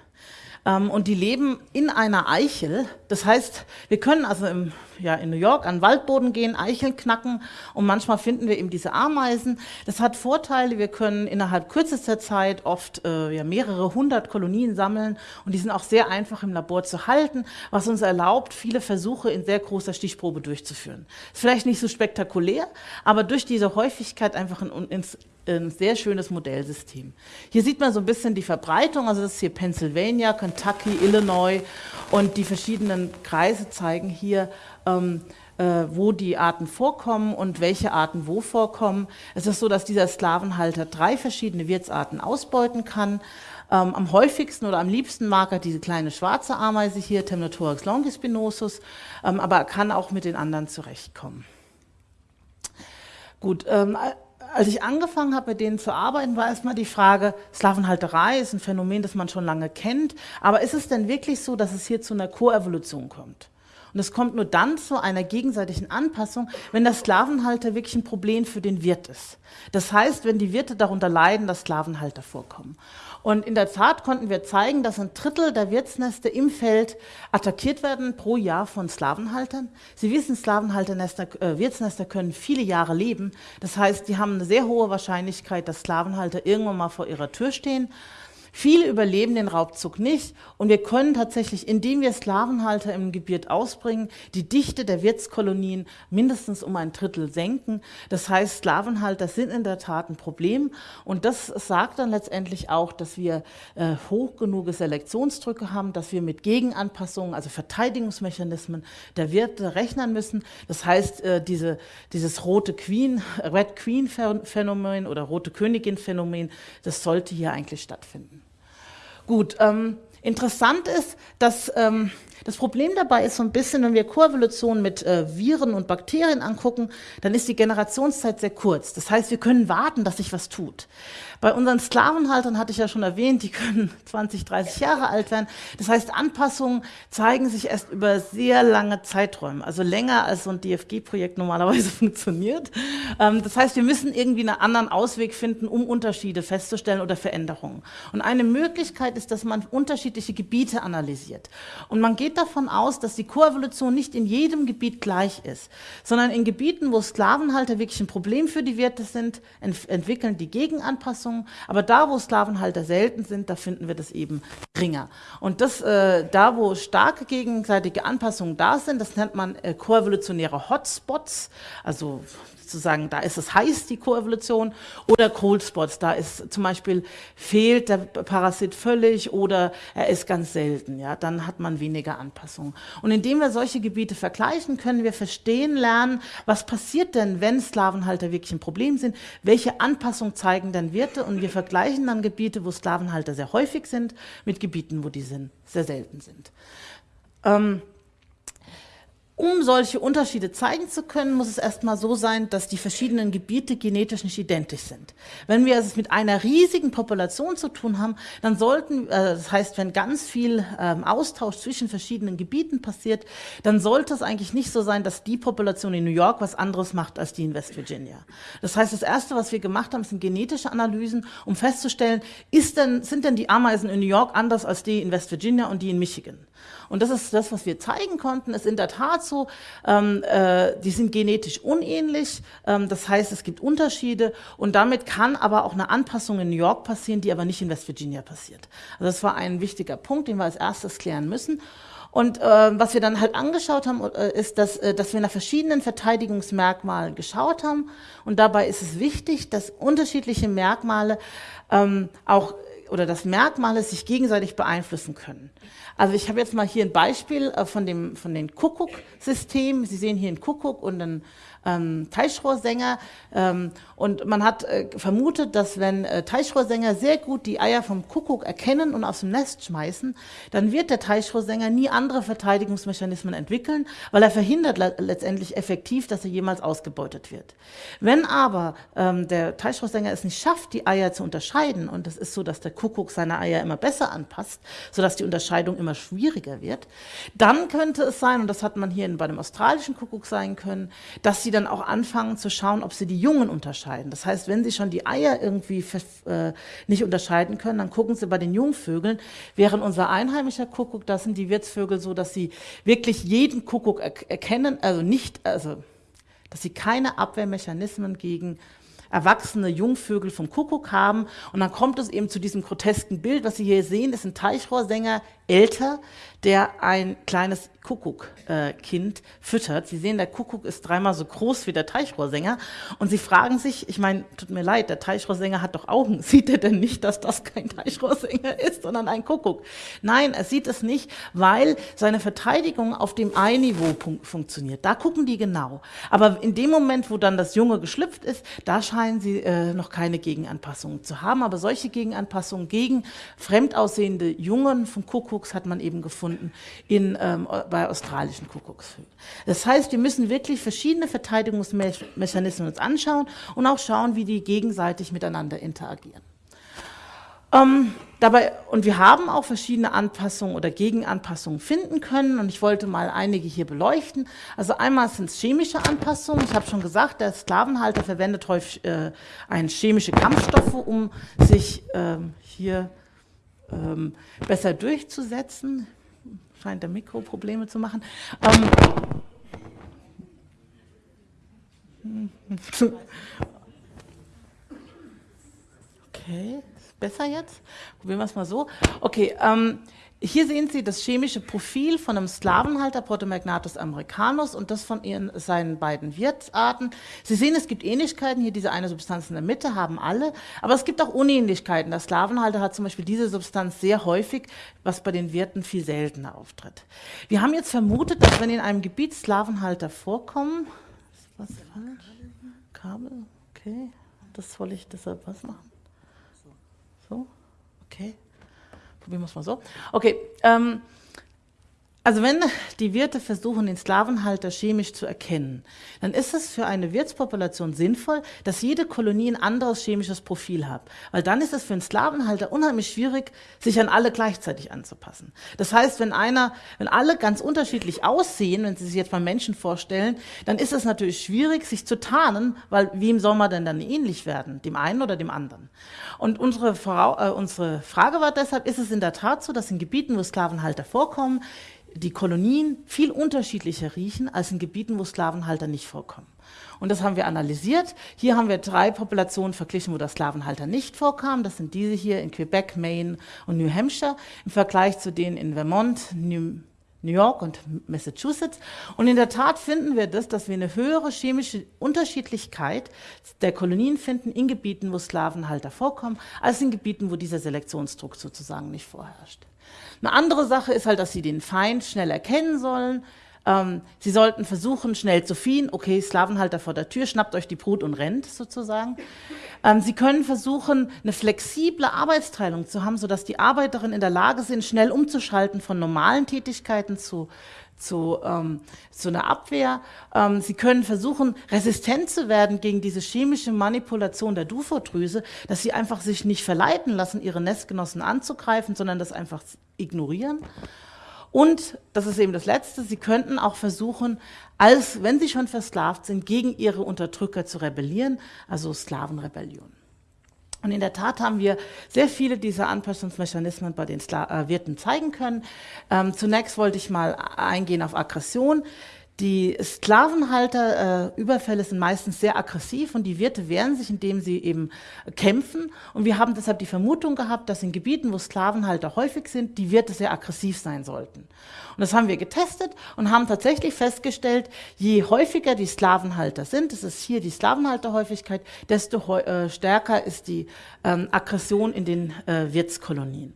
Ähm, und die leben in einer Eichel. Das heißt, wir können also im, ja, in New York an den Waldboden gehen, Eicheln knacken und manchmal finden wir eben diese Ameisen. Das hat Vorteile. Wir können innerhalb kürzester Zeit oft äh, ja, mehrere hundert Kolonien sammeln und die sind auch sehr einfach im Labor zu halten, was uns erlaubt, viele Versuche in sehr großer Stichprobe durchzuführen. Ist vielleicht nicht so spektakulär, aber durch diese Häufigkeit einfach ein, ins ein sehr schönes Modellsystem. Hier sieht man so ein bisschen die Verbreitung, also das ist hier Pennsylvania, Kentucky, Illinois und die verschiedenen Kreise zeigen hier, ähm, äh, wo die Arten vorkommen und welche Arten wo vorkommen. Es ist so, dass dieser Sklavenhalter drei verschiedene Wirtsarten ausbeuten kann. Ähm, am häufigsten oder am liebsten mag er diese kleine schwarze Ameise hier, Temnothorax longispinosus, ähm, aber er kann auch mit den anderen zurechtkommen. Gut, ähm, als ich angefangen habe, mit denen zu arbeiten, war erstmal die Frage, Slavenhalterei ist ein Phänomen, das man schon lange kennt, aber ist es denn wirklich so, dass es hier zu einer Koevolution kommt? Und es kommt nur dann zu einer gegenseitigen Anpassung, wenn der Sklavenhalter wirklich ein Problem für den Wirt ist. Das heißt, wenn die Wirte darunter leiden, dass Sklavenhalter vorkommen. Und in der Tat konnten wir zeigen, dass ein Drittel der Wirtsnester im Feld attackiert werden pro Jahr von Slavenhaltern. Sie wissen, Slavenhalternester, äh, Wirtsnester können viele Jahre leben. Das heißt, die haben eine sehr hohe Wahrscheinlichkeit, dass Slavenhalter irgendwann mal vor ihrer Tür stehen Viele überleben den Raubzug nicht und wir können tatsächlich, indem wir Sklavenhalter im Gebiet ausbringen, die Dichte der Wirtskolonien mindestens um ein Drittel senken. Das heißt, Sklavenhalter sind in der Tat ein Problem und das sagt dann letztendlich auch, dass wir äh, hoch genug Selektionsdrücke haben, dass wir mit Gegenanpassungen, also Verteidigungsmechanismen der Wirte rechnen müssen. Das heißt, äh, diese, dieses rote Queen, Red Queen Phänomen oder rote Königin Phänomen, das sollte hier eigentlich stattfinden. Gut, ähm, interessant ist, dass ähm, das Problem dabei ist so ein bisschen, wenn wir Koevolution mit äh, Viren und Bakterien angucken, dann ist die Generationszeit sehr kurz. Das heißt, wir können warten, dass sich was tut. Bei unseren Sklavenhaltern hatte ich ja schon erwähnt, die können 20, 30 Jahre alt werden. Das heißt, Anpassungen zeigen sich erst über sehr lange Zeiträume, also länger als so ein DFG-Projekt normalerweise funktioniert. Ähm, das heißt, wir müssen irgendwie einen anderen Ausweg finden, um Unterschiede festzustellen oder Veränderungen. Und eine Möglichkeit ist, dass man unterschiedliche Gebiete analysiert. Und man geht davon aus, dass die Koevolution nicht in jedem Gebiet gleich ist, sondern in Gebieten, wo Sklavenhalter wirklich ein Problem für die Wirte sind, ent entwickeln die Gegenanpassungen Anpassungen. Aber da, wo Sklavenhalter selten sind, da finden wir das eben geringer. Und das, äh, da, wo starke gegenseitige Anpassungen da sind, das nennt man äh, koevolutionäre Hotspots, also sozusagen, da ist es heiß, die Koevolution, oder Cold Spots, da ist zum Beispiel fehlt der Parasit völlig oder er ist ganz selten, ja, dann hat man weniger Anpassungen. Und indem wir solche Gebiete vergleichen, können wir verstehen lernen, was passiert denn, wenn Sklavenhalter wirklich ein Problem sind, welche Anpassung zeigen denn Wirte und wir vergleichen dann Gebiete, wo Sklavenhalter sehr häufig sind, mit Gebieten, wo die sind, sehr selten sind. Ähm, um solche Unterschiede zeigen zu können, muss es erstmal so sein, dass die verschiedenen Gebiete genetisch nicht identisch sind. Wenn wir es mit einer riesigen Population zu tun haben, dann sollten, äh, das heißt, wenn ganz viel ähm, Austausch zwischen verschiedenen Gebieten passiert, dann sollte es eigentlich nicht so sein, dass die Population in New York was anderes macht als die in West Virginia. Das heißt, das Erste, was wir gemacht haben, sind genetische Analysen, um festzustellen, ist denn, sind denn die Ameisen in New York anders als die in West Virginia und die in Michigan? Und das ist das, was wir zeigen konnten, ist in der Tat so, ähm, äh, die sind genetisch unähnlich, ähm, das heißt, es gibt Unterschiede und damit kann aber auch eine Anpassung in New York passieren, die aber nicht in West Virginia passiert. Also das war ein wichtiger Punkt, den wir als erstes klären müssen. Und äh, was wir dann halt angeschaut haben, äh, ist, dass, äh, dass wir nach verschiedenen Verteidigungsmerkmalen geschaut haben. Und dabei ist es wichtig, dass unterschiedliche Merkmale ähm, auch oder dass Merkmale sich gegenseitig beeinflussen können. Also ich habe jetzt mal hier ein Beispiel äh, von dem von den Kuckuck-System. Sie sehen hier einen Kuckuck und einen ähm, Teichrohrsänger. Ähm, und man hat äh, vermutet, dass wenn äh, Teichrohrsänger sehr gut die Eier vom Kuckuck erkennen und aus dem Nest schmeißen, dann wird der Teichrohrsänger nie andere Verteidigungsmechanismen entwickeln, weil er verhindert le letztendlich effektiv, dass er jemals ausgebeutet wird. Wenn aber ähm, der Teichrohrsänger es nicht schafft, die Eier zu unterscheiden, und es ist so, dass der Kuckuck seine Eier immer besser anpasst, sodass die Unterscheidung immer schwieriger wird, dann könnte es sein, und das hat man hier bei dem australischen Kuckuck sein können, dass sie dann auch anfangen zu schauen, ob sie die Jungen unterscheiden. Das heißt, wenn sie schon die Eier irgendwie äh, nicht unterscheiden können, dann gucken sie bei den Jungvögeln, während unser einheimischer Kuckuck, das sind die Wirtsvögel so, dass sie wirklich jeden Kuckuck er erkennen, also nicht, also dass sie keine Abwehrmechanismen gegen erwachsene Jungvögel vom Kuckuck haben. Und dann kommt es eben zu diesem grotesken Bild. Was Sie hier sehen, ist ein Teichrohrsänger, älter, der ein kleines Kuckuckkind äh, füttert. Sie sehen, der Kuckuck ist dreimal so groß wie der Teichrohrsänger. Und Sie fragen sich, ich meine, tut mir leid, der Teichrohrsänger hat doch Augen. Sieht er denn nicht, dass das kein Teichrohrsänger ist, sondern ein Kuckuck? Nein, er sieht es nicht, weil seine Verteidigung auf dem Ei-Niveau funktioniert. Da gucken die genau. Aber in dem Moment, wo dann das Junge geschlüpft ist, da scheinen sie äh, noch keine Gegenanpassungen zu haben. Aber solche Gegenanpassungen gegen fremd aussehende Jungen Kuckuck Kuckucks hat man eben gefunden in, ähm, bei australischen Kuckucksvögeln. Das heißt, wir müssen wirklich verschiedene Verteidigungsmechanismen uns anschauen und auch schauen, wie die gegenseitig miteinander interagieren. Ähm, dabei, und wir haben auch verschiedene Anpassungen oder Gegenanpassungen finden können und ich wollte mal einige hier beleuchten. Also einmal sind es chemische Anpassungen. Ich habe schon gesagt, der Sklavenhalter verwendet häufig äh, chemische Kampfstoffe, um sich äh, hier ähm, besser durchzusetzen. Scheint der Mikro Probleme zu machen. Ähm, okay, ist besser jetzt? Probieren wir es mal so. Okay, ähm, hier sehen Sie das chemische Profil von einem Sklavenhalter Protomagnatus americanus und das von ihren, seinen beiden Wirtsarten. Sie sehen, es gibt Ähnlichkeiten, hier diese eine Substanz in der Mitte haben alle, aber es gibt auch Unähnlichkeiten. Der Sklavenhalter hat zum Beispiel diese Substanz sehr häufig, was bei den Wirten viel seltener auftritt. Wir haben jetzt vermutet, dass wenn in einem Gebiet Sklavenhalter vorkommen, ist was falsch? Kabel, okay, das soll ich deshalb was machen? So, okay probieren wir es mal so. Okay, ähm, also wenn die Wirte versuchen, den Sklavenhalter chemisch zu erkennen, dann ist es für eine Wirtspopulation sinnvoll, dass jede Kolonie ein anderes chemisches Profil hat. Weil dann ist es für einen Sklavenhalter unheimlich schwierig, sich an alle gleichzeitig anzupassen. Das heißt, wenn einer, wenn alle ganz unterschiedlich aussehen, wenn Sie sich jetzt mal Menschen vorstellen, dann ist es natürlich schwierig, sich zu tarnen, weil wem soll man denn dann ähnlich werden? Dem einen oder dem anderen? Und unsere, äh, unsere Frage war deshalb, ist es in der Tat so, dass in Gebieten, wo Sklavenhalter vorkommen, die Kolonien viel unterschiedlicher riechen als in Gebieten, wo Sklavenhalter nicht vorkommen. Und das haben wir analysiert. Hier haben wir drei Populationen verglichen, wo der Sklavenhalter nicht vorkam. Das sind diese hier in Quebec, Maine und New Hampshire im Vergleich zu denen in Vermont, New, New York und Massachusetts. Und in der Tat finden wir das, dass wir eine höhere chemische Unterschiedlichkeit der Kolonien finden in Gebieten, wo Sklavenhalter vorkommen, als in Gebieten, wo dieser Selektionsdruck sozusagen nicht vorherrscht. Eine andere Sache ist halt, dass sie den Feind schnell erkennen sollen. Ähm, sie sollten versuchen, schnell zu fliehen. Okay, Sklavenhalter vor der Tür, schnappt euch die Brut und rennt sozusagen. Ähm, sie können versuchen, eine flexible Arbeitsteilung zu haben, sodass die Arbeiterinnen in der Lage sind, schnell umzuschalten von normalen Tätigkeiten zu zu, ähm, zu einer Abwehr. Ähm, sie können versuchen, resistent zu werden gegen diese chemische Manipulation der Dufodrüse, dass sie einfach sich nicht verleiten lassen, ihre Nestgenossen anzugreifen, sondern das einfach ignorieren. Und, das ist eben das Letzte, sie könnten auch versuchen, als wenn sie schon versklavt sind, gegen ihre Unterdrücker zu rebellieren, also Sklavenrebellion. Und in der Tat haben wir sehr viele dieser Anpassungsmechanismen bei den Skla äh, Wirten zeigen können. Ähm, zunächst wollte ich mal eingehen auf Aggression. Die Sklavenhalter-Überfälle äh, sind meistens sehr aggressiv und die Wirte wehren sich, indem sie eben kämpfen. Und wir haben deshalb die Vermutung gehabt, dass in Gebieten, wo Sklavenhalter häufig sind, die Wirte sehr aggressiv sein sollten. Und das haben wir getestet und haben tatsächlich festgestellt, je häufiger die Sklavenhalter sind, das ist hier die Sklavenhalterhäufigkeit, desto äh, stärker ist die ähm, Aggression in den äh, Wirtskolonien.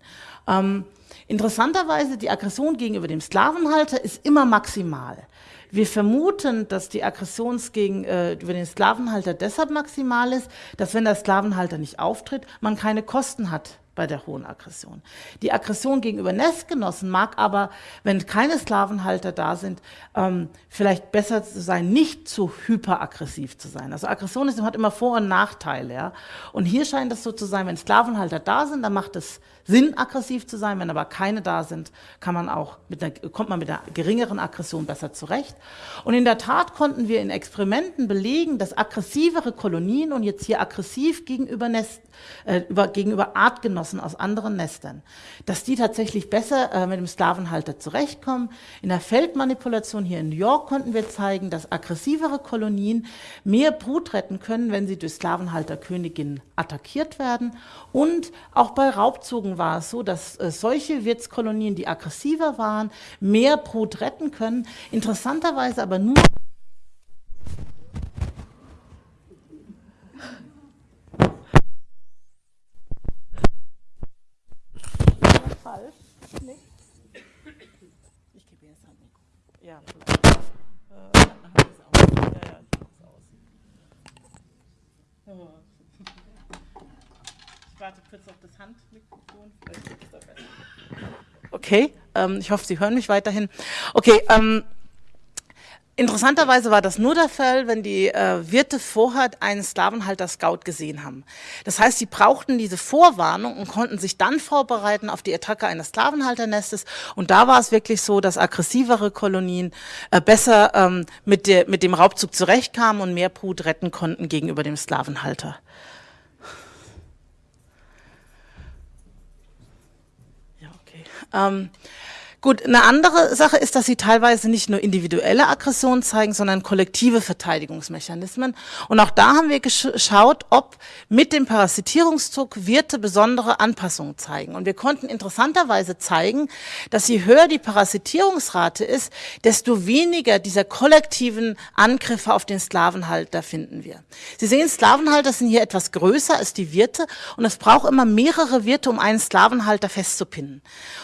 Ähm, interessanterweise, die Aggression gegenüber dem Sklavenhalter ist immer maximal. Wir vermuten, dass die Aggression gegen äh, über den Sklavenhalter deshalb maximal ist, dass wenn der Sklavenhalter nicht auftritt, man keine Kosten hat bei der hohen Aggression. Die Aggression gegenüber Nestgenossen mag aber, wenn keine Sklavenhalter da sind, ähm, vielleicht besser zu sein, nicht zu hyperaggressiv zu sein. Also Aggression ist, hat immer Vor- und Nachteile. Ja? Und hier scheint es so zu sein, wenn Sklavenhalter da sind, dann macht es Sinn, aggressiv zu sein. Wenn aber keine da sind, kann man auch mit einer, kommt man mit einer geringeren Aggression besser zurecht. Und in der Tat konnten wir in Experimenten belegen, dass aggressivere Kolonien und jetzt hier aggressiv gegenüber, Nest, äh, über, gegenüber Artgenossen aus anderen Nestern, dass die tatsächlich besser äh, mit dem Sklavenhalter zurechtkommen. In der Feldmanipulation hier in New York konnten wir zeigen, dass aggressivere Kolonien mehr Brut retten können, wenn sie durch Sklavenhalterköniginnen attackiert werden. Und auch bei Raubzogen war es so, dass äh, solche Wirtskolonien, die aggressiver waren, mehr Brut retten können. Interessanterweise aber nur. Ich gebe jetzt ein Mikro. Ja, vielleicht. Äh, dann wir es aus. Ja, ja, ich aus. Oh warte kurz auf das Handmikrofon. Okay, ähm, ich hoffe, Sie hören mich weiterhin. Okay, ähm, Interessanterweise war das nur der Fall, wenn die äh, Wirte vorher einen Sklavenhalter-Scout gesehen haben. Das heißt, sie brauchten diese Vorwarnung und konnten sich dann vorbereiten auf die Attacke eines Sklavenhalternestes. Und da war es wirklich so, dass aggressivere Kolonien äh, besser ähm, mit, der, mit dem Raubzug zurechtkamen und mehr Brut retten konnten gegenüber dem Sklavenhalter. Ähm, Gut, eine andere Sache ist, dass sie teilweise nicht nur individuelle Aggression zeigen, sondern kollektive Verteidigungsmechanismen. Und auch da haben wir geschaut, ob mit dem Parasitierungsdruck Wirte besondere Anpassungen zeigen. Und wir konnten interessanterweise zeigen, dass je höher die Parasitierungsrate ist, desto weniger dieser kollektiven Angriffe auf den Sklavenhalter finden wir. Sie sehen, Sklavenhalter sind hier etwas größer als die Wirte und es braucht immer mehrere Wirte, um einen Sklavenhalter festzupinnen.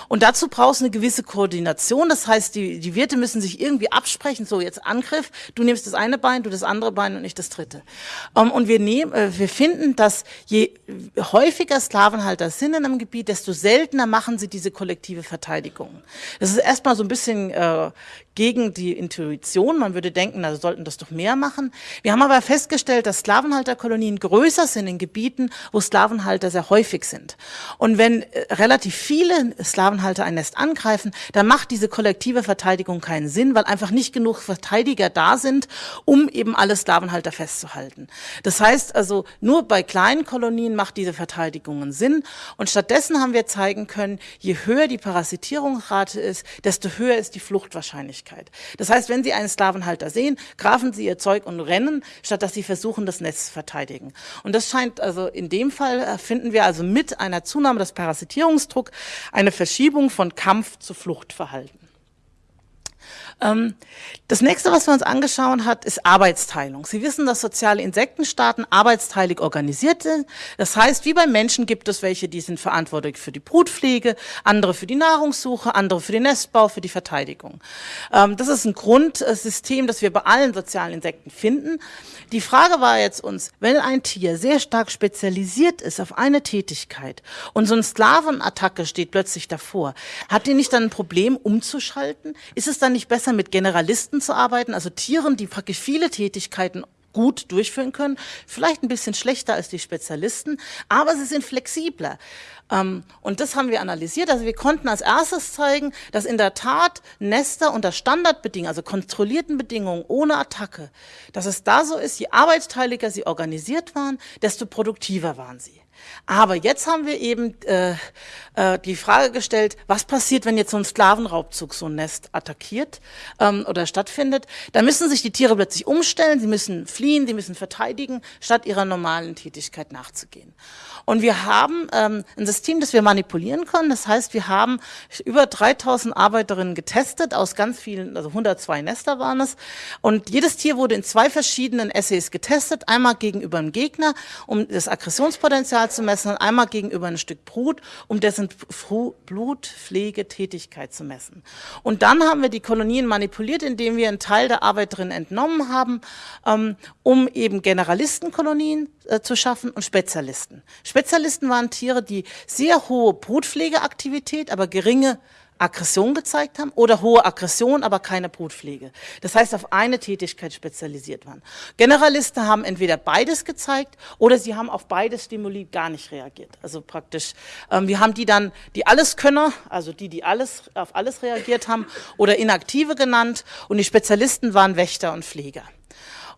Und dazu braucht es eine gewisse Koordination. Das heißt, die, die Wirte müssen sich irgendwie absprechen. So, jetzt Angriff. Du nimmst das eine Bein, du das andere Bein und nicht das dritte. Um, ähm, und wir nehmen, äh, wir finden, dass je häufiger Sklavenhalter sind in einem Gebiet, desto seltener machen sie diese kollektive Verteidigung. Das ist erstmal so ein bisschen äh, gegen die Intuition. Man würde denken, na, sollten das doch mehr machen. Wir haben aber festgestellt, dass Sklavenhalterkolonien größer sind in Gebieten, wo Sklavenhalter sehr häufig sind. Und wenn äh, relativ viele Sklavenhalter ein Nest angreifen, dann macht diese kollektive Verteidigung keinen Sinn, weil einfach nicht genug Verteidiger da sind, um eben alle Sklavenhalter festzuhalten. Das heißt also, nur bei kleinen Kolonien macht diese Verteidigung Sinn. Und stattdessen haben wir zeigen können, je höher die Parasitierungsrate ist, desto höher ist die Fluchtwahrscheinlichkeit. Das heißt, wenn Sie einen Sklavenhalter sehen, grafen Sie Ihr Zeug und rennen, statt dass Sie versuchen, das Netz zu verteidigen. Und das scheint also in dem Fall äh, finden wir also mit einer Zunahme des Parasitierungsdrucks eine Verschiebung von Kampf zu Fluchtverhalten. Ähm, das nächste, was wir uns angeschaut hat, ist Arbeitsteilung. Sie wissen, dass soziale Insektenstaaten arbeitsteilig organisiert sind. Das heißt, wie bei Menschen gibt es welche, die sind verantwortlich für die Brutpflege, andere für die Nahrungssuche, andere für den Nestbau, für die Verteidigung. Ähm, das ist ein Grundsystem, das wir bei allen sozialen Insekten finden. Die Frage war jetzt uns, wenn ein Tier sehr stark spezialisiert ist auf eine Tätigkeit und so eine Sklavenattacke steht plötzlich davor, hat die nicht dann ein Problem umzuschalten? Ist es dann nicht besser, besser mit Generalisten zu arbeiten, also Tieren, die praktisch viele Tätigkeiten gut durchführen können, vielleicht ein bisschen schlechter als die Spezialisten, aber sie sind flexibler. Ähm, und das haben wir analysiert. Also wir konnten als erstes zeigen, dass in der Tat Nester unter Standardbedingungen, also kontrollierten Bedingungen ohne Attacke, dass es da so ist, je arbeitsteiliger sie organisiert waren, desto produktiver waren sie. Aber jetzt haben wir eben äh, äh, die Frage gestellt, was passiert, wenn jetzt so ein Sklavenraubzug so ein Nest attackiert ähm, oder stattfindet? Da müssen sich die Tiere plötzlich umstellen, sie müssen fliehen, sie müssen verteidigen, statt ihrer normalen Tätigkeit nachzugehen. Und wir haben ähm, ein System, das wir manipulieren können. Das heißt, wir haben über 3000 Arbeiterinnen getestet aus ganz vielen, also 102 Nester waren es. Und jedes Tier wurde in zwei verschiedenen Essays getestet. Einmal gegenüber einem Gegner, um das Aggressionspotenzial zu messen, und einmal gegenüber ein Stück Brut, um dessen Blutpflegetätigkeit zu messen. Und dann haben wir die Kolonien manipuliert, indem wir einen Teil der Arbeiterinnen entnommen haben, ähm, um eben Generalistenkolonien äh, zu schaffen und Spezialisten. Spezialisten waren Tiere, die sehr hohe Brutpflegeaktivität, aber geringe Aggression gezeigt haben oder hohe Aggression, aber keine Brutpflege. Das heißt, auf eine Tätigkeit spezialisiert waren. Generalisten haben entweder beides gezeigt oder sie haben auf beides Stimuli gar nicht reagiert. Also praktisch, ähm, wir haben die dann, die Alleskönner, also die, die alles, auf alles reagiert haben oder Inaktive genannt und die Spezialisten waren Wächter und Pfleger.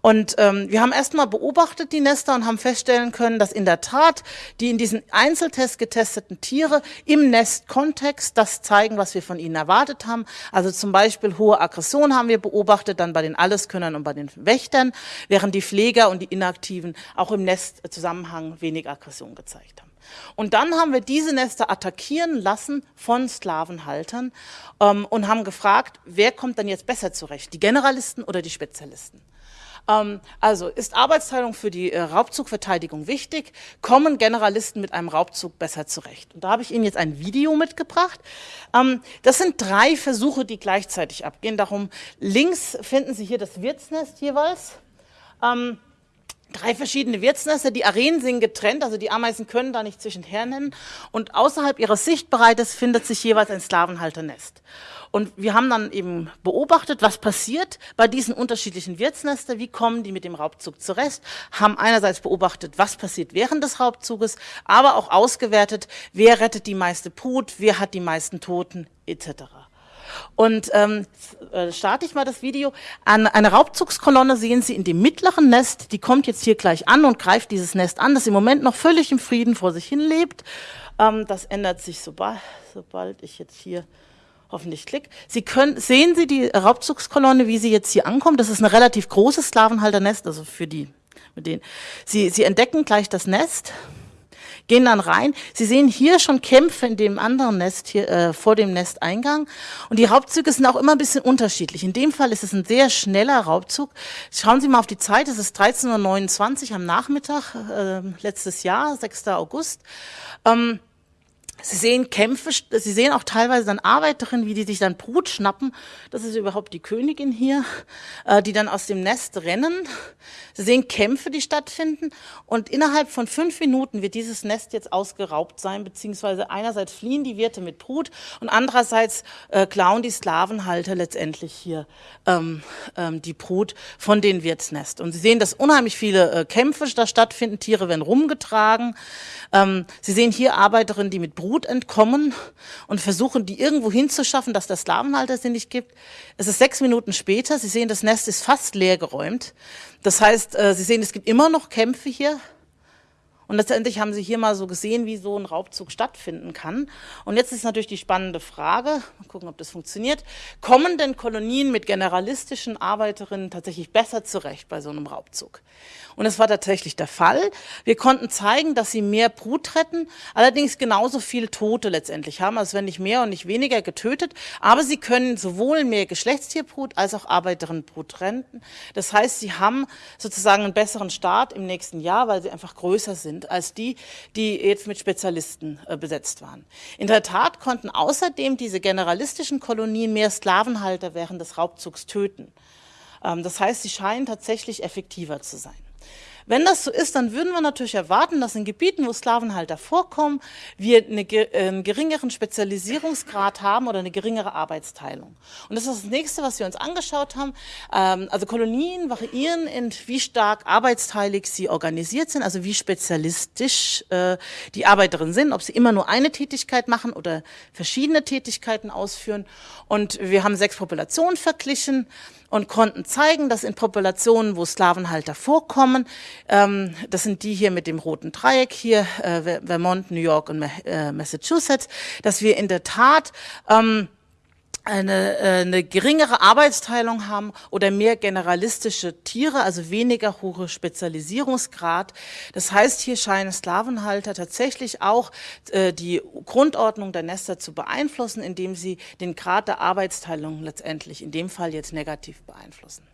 Und ähm, wir haben erstmal beobachtet die Nester und haben feststellen können, dass in der Tat die in diesen Einzeltest getesteten Tiere im Nestkontext das zeigen, was wir von ihnen erwartet haben. Also zum Beispiel hohe Aggression haben wir beobachtet, dann bei den Alleskönnern und bei den Wächtern, während die Pfleger und die Inaktiven auch im Nestzusammenhang wenig Aggression gezeigt haben. Und dann haben wir diese Nester attackieren lassen von Sklavenhaltern ähm, und haben gefragt, wer kommt dann jetzt besser zurecht, die Generalisten oder die Spezialisten? Ähm, also ist Arbeitsteilung für die äh, Raubzugverteidigung wichtig? Kommen Generalisten mit einem Raubzug besser zurecht? Und da habe ich Ihnen jetzt ein Video mitgebracht. Ähm, das sind drei Versuche, die gleichzeitig abgehen. Darum links finden Sie hier das Wirtsnest jeweils. Drei verschiedene Wirtsnester. Die Arenen sind getrennt, also die Ameisen können da nicht zwischenher nennen. Und außerhalb ihres Sichtbereites findet sich jeweils ein Sklavenhalternest. Und wir haben dann eben beobachtet, was passiert bei diesen unterschiedlichen Wirtsnester, wie kommen die mit dem Raubzug zurecht, haben einerseits beobachtet, was passiert während des Raubzuges, aber auch ausgewertet, wer rettet die meiste Brut, wer hat die meisten Toten etc. Und ähm, äh, starte ich mal das Video. An, eine Raubzugskolonne sehen Sie in dem mittleren Nest, die kommt jetzt hier gleich an und greift dieses Nest an, das im Moment noch völlig im Frieden vor sich hin lebt. Ähm, das ändert sich sobald, sobald ich jetzt hier hoffentlich klick. Sie können, sehen Sie die Raubzugskolonne, wie sie jetzt hier ankommt? Das ist eine relativ große Sklavenhalternest, also für die, mit denen. Sie, sie entdecken gleich das Nest, gehen dann rein. Sie sehen hier schon Kämpfe in dem anderen Nest hier äh, vor dem Nesteingang. Und die Raubzüge sind auch immer ein bisschen unterschiedlich. In dem Fall ist es ein sehr schneller Raubzug. Schauen Sie mal auf die Zeit. Es ist 13.29 Uhr am Nachmittag äh, letztes Jahr, 6. August. Ähm, Sie sehen Kämpfe, Sie sehen auch teilweise dann Arbeiterinnen, wie die sich dann Brut schnappen. Das ist überhaupt die Königin hier, äh, die dann aus dem Nest rennen. Sie sehen Kämpfe, die stattfinden. Und innerhalb von fünf Minuten wird dieses Nest jetzt ausgeraubt sein, beziehungsweise einerseits fliehen die Wirte mit Brut und andererseits äh, klauen die Sklavenhalter letztendlich hier ähm, ähm, die Brut von den Wirtsnest. Und Sie sehen, dass unheimlich viele äh, Kämpfe da stattfinden. Tiere werden rumgetragen. Ähm, Sie sehen hier Arbeiterinnen, die mit Brut Brut entkommen und versuchen, die irgendwo hinzuschaffen, dass der Sklavenhalter sie nicht gibt. Es ist sechs Minuten später. Sie sehen, das Nest ist fast leer geräumt. Das heißt, äh, Sie sehen, es gibt immer noch Kämpfe hier. Und letztendlich haben Sie hier mal so gesehen, wie so ein Raubzug stattfinden kann. Und jetzt ist natürlich die spannende Frage, mal gucken, ob das funktioniert, kommen denn Kolonien mit generalistischen Arbeiterinnen tatsächlich besser zurecht bei so einem Raubzug? Und es war tatsächlich der Fall. Wir konnten zeigen, dass sie mehr Brut retten, allerdings genauso viel Tote letztendlich haben, also wenn nicht mehr und nicht weniger getötet. Aber sie können sowohl mehr Geschlechtstierbrut als auch Arbeiterinnenbrut retten. Das heißt, sie haben sozusagen einen besseren Start im nächsten Jahr, weil sie einfach größer sind als die, die jetzt mit Spezialisten äh, besetzt waren. In der Tat konnten außerdem diese generalistischen Kolonien mehr Sklavenhalter während des Raubzugs töten. Ähm, das heißt, sie scheinen tatsächlich effektiver zu sein. Wenn das so ist, dann würden wir natürlich erwarten, dass in Gebieten, wo Sklavenhalter vorkommen, wir eine, einen geringeren Spezialisierungsgrad haben oder eine geringere Arbeitsteilung. Und das ist das nächste, was wir uns angeschaut haben. Ähm, also Kolonien variieren in wie stark arbeitsteilig sie organisiert sind, also wie spezialistisch äh, die Arbeiterinnen sind, ob sie immer nur eine Tätigkeit machen oder verschiedene Tätigkeiten ausführen. Und wir haben sechs Populationen verglichen. Und konnten zeigen, dass in Populationen, wo Sklavenhalter vorkommen, ähm, das sind die hier mit dem roten Dreieck hier, äh, Vermont, New York und äh, Massachusetts, dass wir in der Tat ähm, eine, äh, eine geringere Arbeitsteilung haben oder mehr generalistische Tiere, also weniger hohe Spezialisierungsgrad. Das heißt, hier scheinen Sklavenhalter tatsächlich auch äh, die Grundordnung der Nester zu beeinflussen, indem sie den Grad der Arbeitsteilung letztendlich in dem Fall jetzt negativ beeinflussen.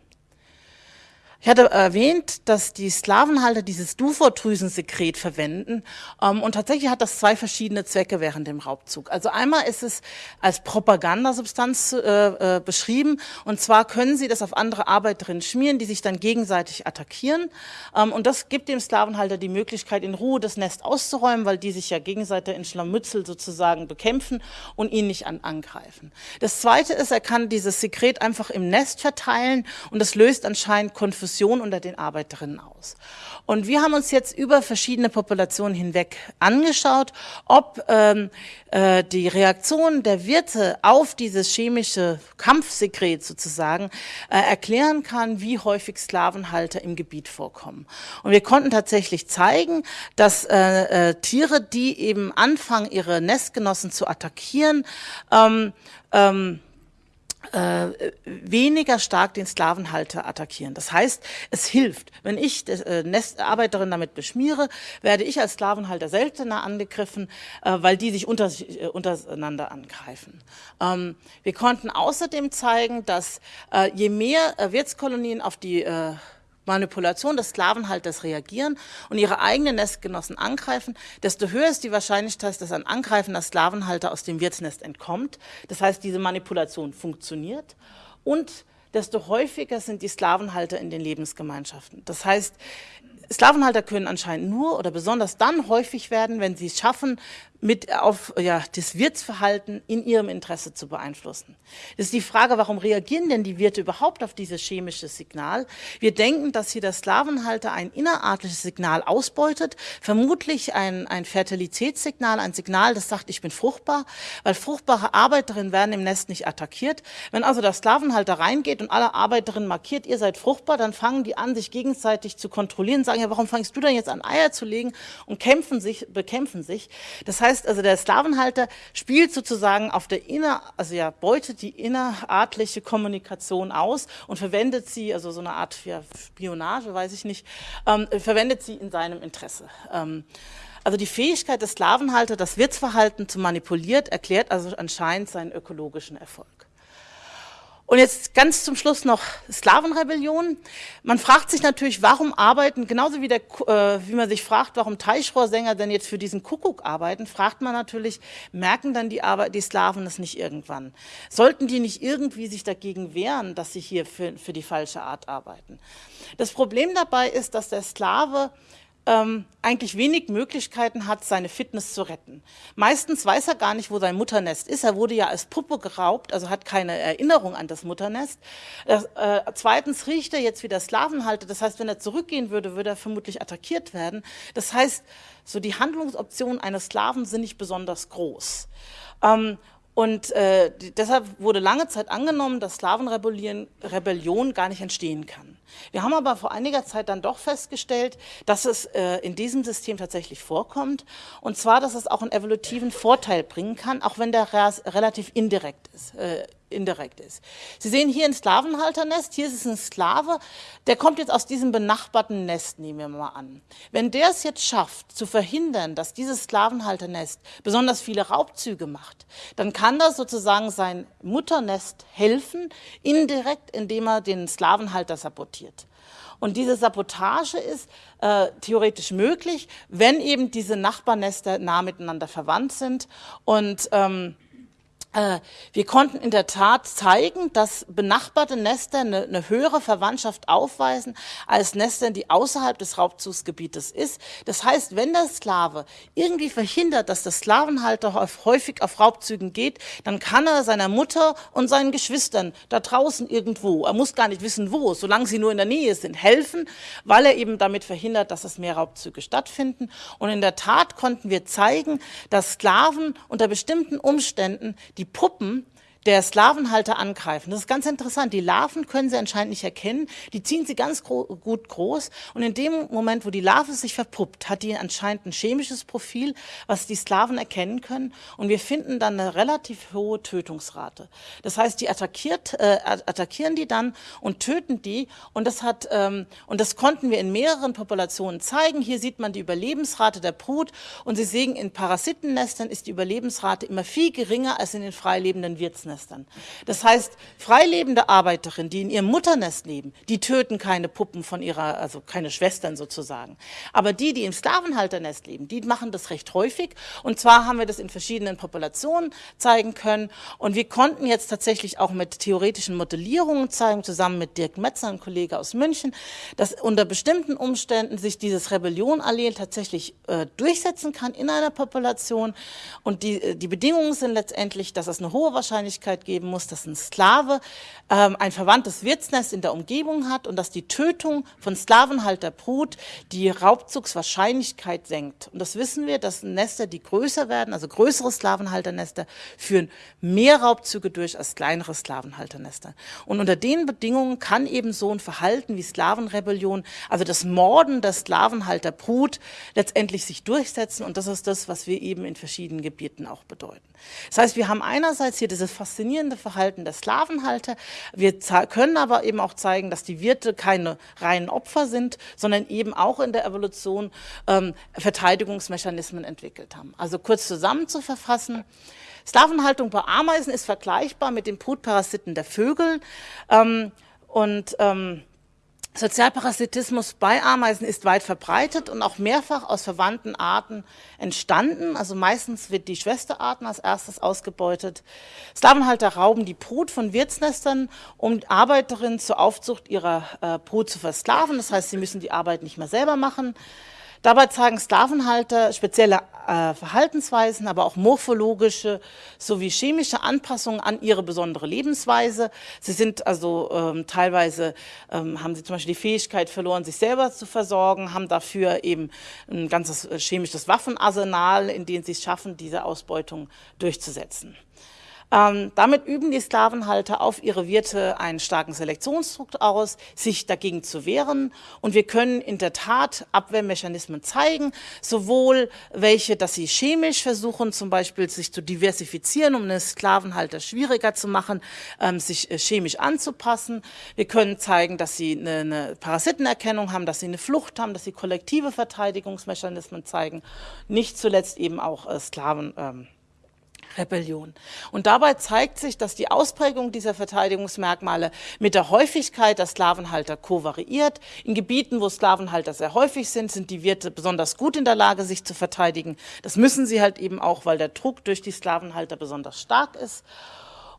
Ich hatte erwähnt, dass die Sklavenhalter dieses Dufortdrüsensekret verwenden ähm, und tatsächlich hat das zwei verschiedene Zwecke während dem Raubzug. Also einmal ist es als Propagandasubstanz äh, äh, beschrieben und zwar können sie das auf andere Arbeiterinnen schmieren, die sich dann gegenseitig attackieren ähm, und das gibt dem Sklavenhalter die Möglichkeit, in Ruhe das Nest auszuräumen, weil die sich ja gegenseitig in Schlammützel sozusagen bekämpfen und ihn nicht an angreifen. Das Zweite ist, er kann dieses Sekret einfach im Nest verteilen und das löst anscheinend Konfusion Diskussion unter den Arbeiterinnen aus. Und wir haben uns jetzt über verschiedene Populationen hinweg angeschaut, ob ähm, äh, die Reaktion der Wirte auf dieses chemische Kampfsekret sozusagen äh, erklären kann, wie häufig Sklavenhalter im Gebiet vorkommen. Und wir konnten tatsächlich zeigen, dass äh, äh, Tiere, die eben anfangen, ihre Nestgenossen zu attackieren, ähm, ähm, äh, weniger stark den Sklavenhalter attackieren. Das heißt, es hilft. Wenn ich die äh, Nestarbeiterin damit beschmiere, werde ich als Sklavenhalter seltener angegriffen, äh, weil die sich unter, äh, untereinander angreifen. Ähm, wir konnten außerdem zeigen, dass äh, je mehr äh, Wirtskolonien auf die Manipulation des Sklavenhalters reagieren und ihre eigenen Nestgenossen angreifen, desto höher ist die Wahrscheinlichkeit, dass ein angreifender Sklavenhalter aus dem Wirtsnest entkommt. Das heißt, diese Manipulation funktioniert und desto häufiger sind die Sklavenhalter in den Lebensgemeinschaften. Das heißt, Sklavenhalter können anscheinend nur oder besonders dann häufig werden, wenn sie es schaffen, mit auf ja, das Wirtsverhalten in ihrem Interesse zu beeinflussen. Das ist die Frage, warum reagieren denn die Wirte überhaupt auf dieses chemische Signal? Wir denken, dass hier der Sklavenhalter ein innerartliches Signal ausbeutet, vermutlich ein, ein Fertilitätssignal, ein Signal, das sagt, ich bin fruchtbar, weil fruchtbare Arbeiterinnen werden im Nest nicht attackiert. Wenn also der Sklavenhalter reingeht und alle Arbeiterinnen markiert, ihr seid fruchtbar, dann fangen die an, sich gegenseitig zu kontrollieren, sagen, ja, warum fangst du denn jetzt an, Eier zu legen und kämpfen sich, bekämpfen sich. Das heißt, heißt also, der Sklavenhalter spielt sozusagen auf der inner, also ja, beutet die innerartliche Kommunikation aus und verwendet sie, also so eine Art ja, Spionage, weiß ich nicht, ähm, verwendet sie in seinem Interesse. Ähm, also die Fähigkeit des Sklavenhalters, das Wirtsverhalten zu manipulieren, erklärt also anscheinend seinen ökologischen Erfolg. Und jetzt ganz zum Schluss noch Sklavenrebellion. Man fragt sich natürlich, warum arbeiten, genauso wie, der, äh, wie man sich fragt, warum Teichrohrsänger denn jetzt für diesen Kuckuck arbeiten, fragt man natürlich, merken dann die, Arbeit, die Sklaven das nicht irgendwann? Sollten die nicht irgendwie sich dagegen wehren, dass sie hier für, für die falsche Art arbeiten? Das Problem dabei ist, dass der Sklave ähm, eigentlich wenig Möglichkeiten hat, seine Fitness zu retten. Meistens weiß er gar nicht, wo sein Mutternest ist. Er wurde ja als Puppe geraubt, also hat keine Erinnerung an das Mutternest. Äh, äh, zweitens riecht er jetzt wie der Sklavenhalter. Das heißt, wenn er zurückgehen würde, würde er vermutlich attackiert werden. Das heißt, so die Handlungsoptionen eines Sklaven sind nicht besonders groß. Ähm, und äh, deshalb wurde lange Zeit angenommen, dass Sklavenrebellion gar nicht entstehen kann. Wir haben aber vor einiger Zeit dann doch festgestellt, dass es äh, in diesem System tatsächlich vorkommt. Und zwar, dass es auch einen evolutiven Vorteil bringen kann, auch wenn der relativ indirekt ist. Äh, indirekt ist. Sie sehen hier ein Sklavenhalternest, hier ist es ein Sklave, der kommt jetzt aus diesem benachbarten Nest, nehmen wir mal an. Wenn der es jetzt schafft, zu verhindern, dass dieses Sklavenhalternest besonders viele Raubzüge macht, dann kann das sozusagen sein Mutternest helfen, indirekt, indem er den Sklavenhalter sabotiert. Und diese Sabotage ist äh, theoretisch möglich, wenn eben diese Nachbarnester nah miteinander verwandt sind und ähm, äh, wir konnten in der Tat zeigen, dass benachbarte Nester eine, eine, höhere Verwandtschaft aufweisen als Nester, die außerhalb des Raubzugsgebietes ist. Das heißt, wenn der Sklave irgendwie verhindert, dass der Sklavenhalter häufig auf Raubzügen geht, dann kann er seiner Mutter und seinen Geschwistern da draußen irgendwo, er muss gar nicht wissen wo, solange sie nur in der Nähe sind, helfen, weil er eben damit verhindert, dass es mehr Raubzüge stattfinden. Und in der Tat konnten wir zeigen, dass Sklaven unter bestimmten Umständen die Puppen der Sklavenhalter angreifen. Das ist ganz interessant. Die Larven können sie anscheinend nicht erkennen. Die ziehen sie ganz gro gut groß. Und in dem Moment, wo die Larve sich verpuppt, hat die anscheinend ein chemisches Profil, was die Sklaven erkennen können. Und wir finden dann eine relativ hohe Tötungsrate. Das heißt, die attackiert, äh, attackieren die dann und töten die. Und das hat, ähm, und das konnten wir in mehreren Populationen zeigen. Hier sieht man die Überlebensrate der Brut. Und Sie sehen, in Parasitennestern ist die Überlebensrate immer viel geringer als in den freilebenden Wirtsnestern. Das heißt, freilebende Arbeiterinnen, die in ihrem Mutternest leben, die töten keine Puppen von ihrer, also keine Schwestern sozusagen. Aber die, die im Sklavenhalternest leben, die machen das recht häufig. Und zwar haben wir das in verschiedenen Populationen zeigen können. Und wir konnten jetzt tatsächlich auch mit theoretischen Modellierungen zeigen, zusammen mit Dirk Metzer, ein Kollege aus München, dass unter bestimmten Umständen sich dieses Rebellionallel tatsächlich äh, durchsetzen kann in einer Population. Und die, äh, die Bedingungen sind letztendlich, dass es eine hohe Wahrscheinlichkeit geben muss, dass ein Sklave ähm, ein verwandtes Wirtsnest in der Umgebung hat und dass die Tötung von Sklavenhalterbrut die Raubzugswahrscheinlichkeit senkt. Und das wissen wir, dass Nester, die größer werden, also größere Sklavenhalternester, führen mehr Raubzüge durch als kleinere Sklavenhalternester. Und unter den Bedingungen kann eben so ein Verhalten wie Sklavenrebellion, also das Morden der Sklavenhalterbrut, letztendlich sich durchsetzen. Und das ist das, was wir eben in verschiedenen Gebieten auch bedeuten. Das heißt, wir haben einerseits hier dieses faszinierende Verhalten der Sklavenhalter. Wir können aber eben auch zeigen, dass die Wirte keine reinen Opfer sind, sondern eben auch in der Evolution ähm, Verteidigungsmechanismen entwickelt haben. Also kurz zusammenzuverfassen, Sklavenhaltung bei Ameisen ist vergleichbar mit den Brutparasiten der Vögel. Ähm, und ähm, Sozialparasitismus bei Ameisen ist weit verbreitet und auch mehrfach aus verwandten Arten entstanden. Also meistens wird die Schwesterarten als erstes ausgebeutet. Sklavenhalter rauben die Brut von Wirtsnestern, um Arbeiterinnen zur Aufzucht ihrer äh, Brut zu versklaven. Das heißt, sie müssen die Arbeit nicht mehr selber machen. Dabei zeigen Sklavenhalter spezielle äh, Verhaltensweisen, aber auch morphologische sowie chemische Anpassungen an ihre besondere Lebensweise. Sie sind also ähm, teilweise, ähm, haben sie zum Beispiel die Fähigkeit verloren, sich selber zu versorgen, haben dafür eben ein ganzes äh, chemisches Waffenarsenal, in dem sie es schaffen, diese Ausbeutung durchzusetzen. Ähm, damit üben die Sklavenhalter auf ihre Wirte einen starken Selektionsdruck aus, sich dagegen zu wehren. Und wir können in der Tat Abwehrmechanismen zeigen, sowohl welche, dass sie chemisch versuchen, zum Beispiel sich zu diversifizieren, um den Sklavenhalter schwieriger zu machen, ähm, sich äh, chemisch anzupassen. Wir können zeigen, dass sie eine, eine Parasitenerkennung haben, dass sie eine Flucht haben, dass sie kollektive Verteidigungsmechanismen zeigen. Nicht zuletzt eben auch äh, Sklaven. Ähm, Rebellion. Und dabei zeigt sich, dass die Ausprägung dieser Verteidigungsmerkmale mit der Häufigkeit der Sklavenhalter kovariiert. In Gebieten, wo Sklavenhalter sehr häufig sind, sind die Wirte besonders gut in der Lage, sich zu verteidigen. Das müssen sie halt eben auch, weil der Druck durch die Sklavenhalter besonders stark ist.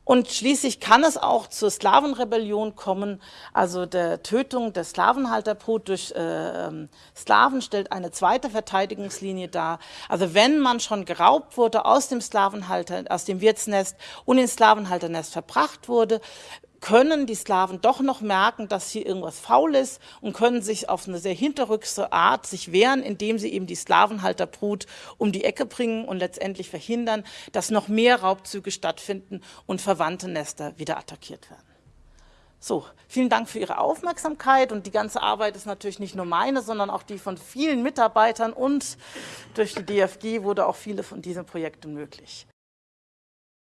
Und schließlich kann es auch zur Sklavenrebellion kommen, also der Tötung der Sklavenhalterbrut durch äh, ähm, Sklaven stellt eine zweite Verteidigungslinie dar. Also wenn man schon geraubt wurde aus dem Sklavenhalter, aus dem Wirtsnest und ins Sklavenhalternest verbracht wurde, können die Sklaven doch noch merken, dass hier irgendwas faul ist und können sich auf eine sehr hinterrückse Art sich wehren, indem sie eben die Sklavenhalterbrut um die Ecke bringen und letztendlich verhindern, dass noch mehr Raubzüge stattfinden und verwandte Nester wieder attackiert werden. So, vielen Dank für Ihre Aufmerksamkeit und die ganze Arbeit ist natürlich nicht nur meine, sondern auch die von vielen Mitarbeitern und durch die DFG wurde auch viele von diesen Projekten möglich.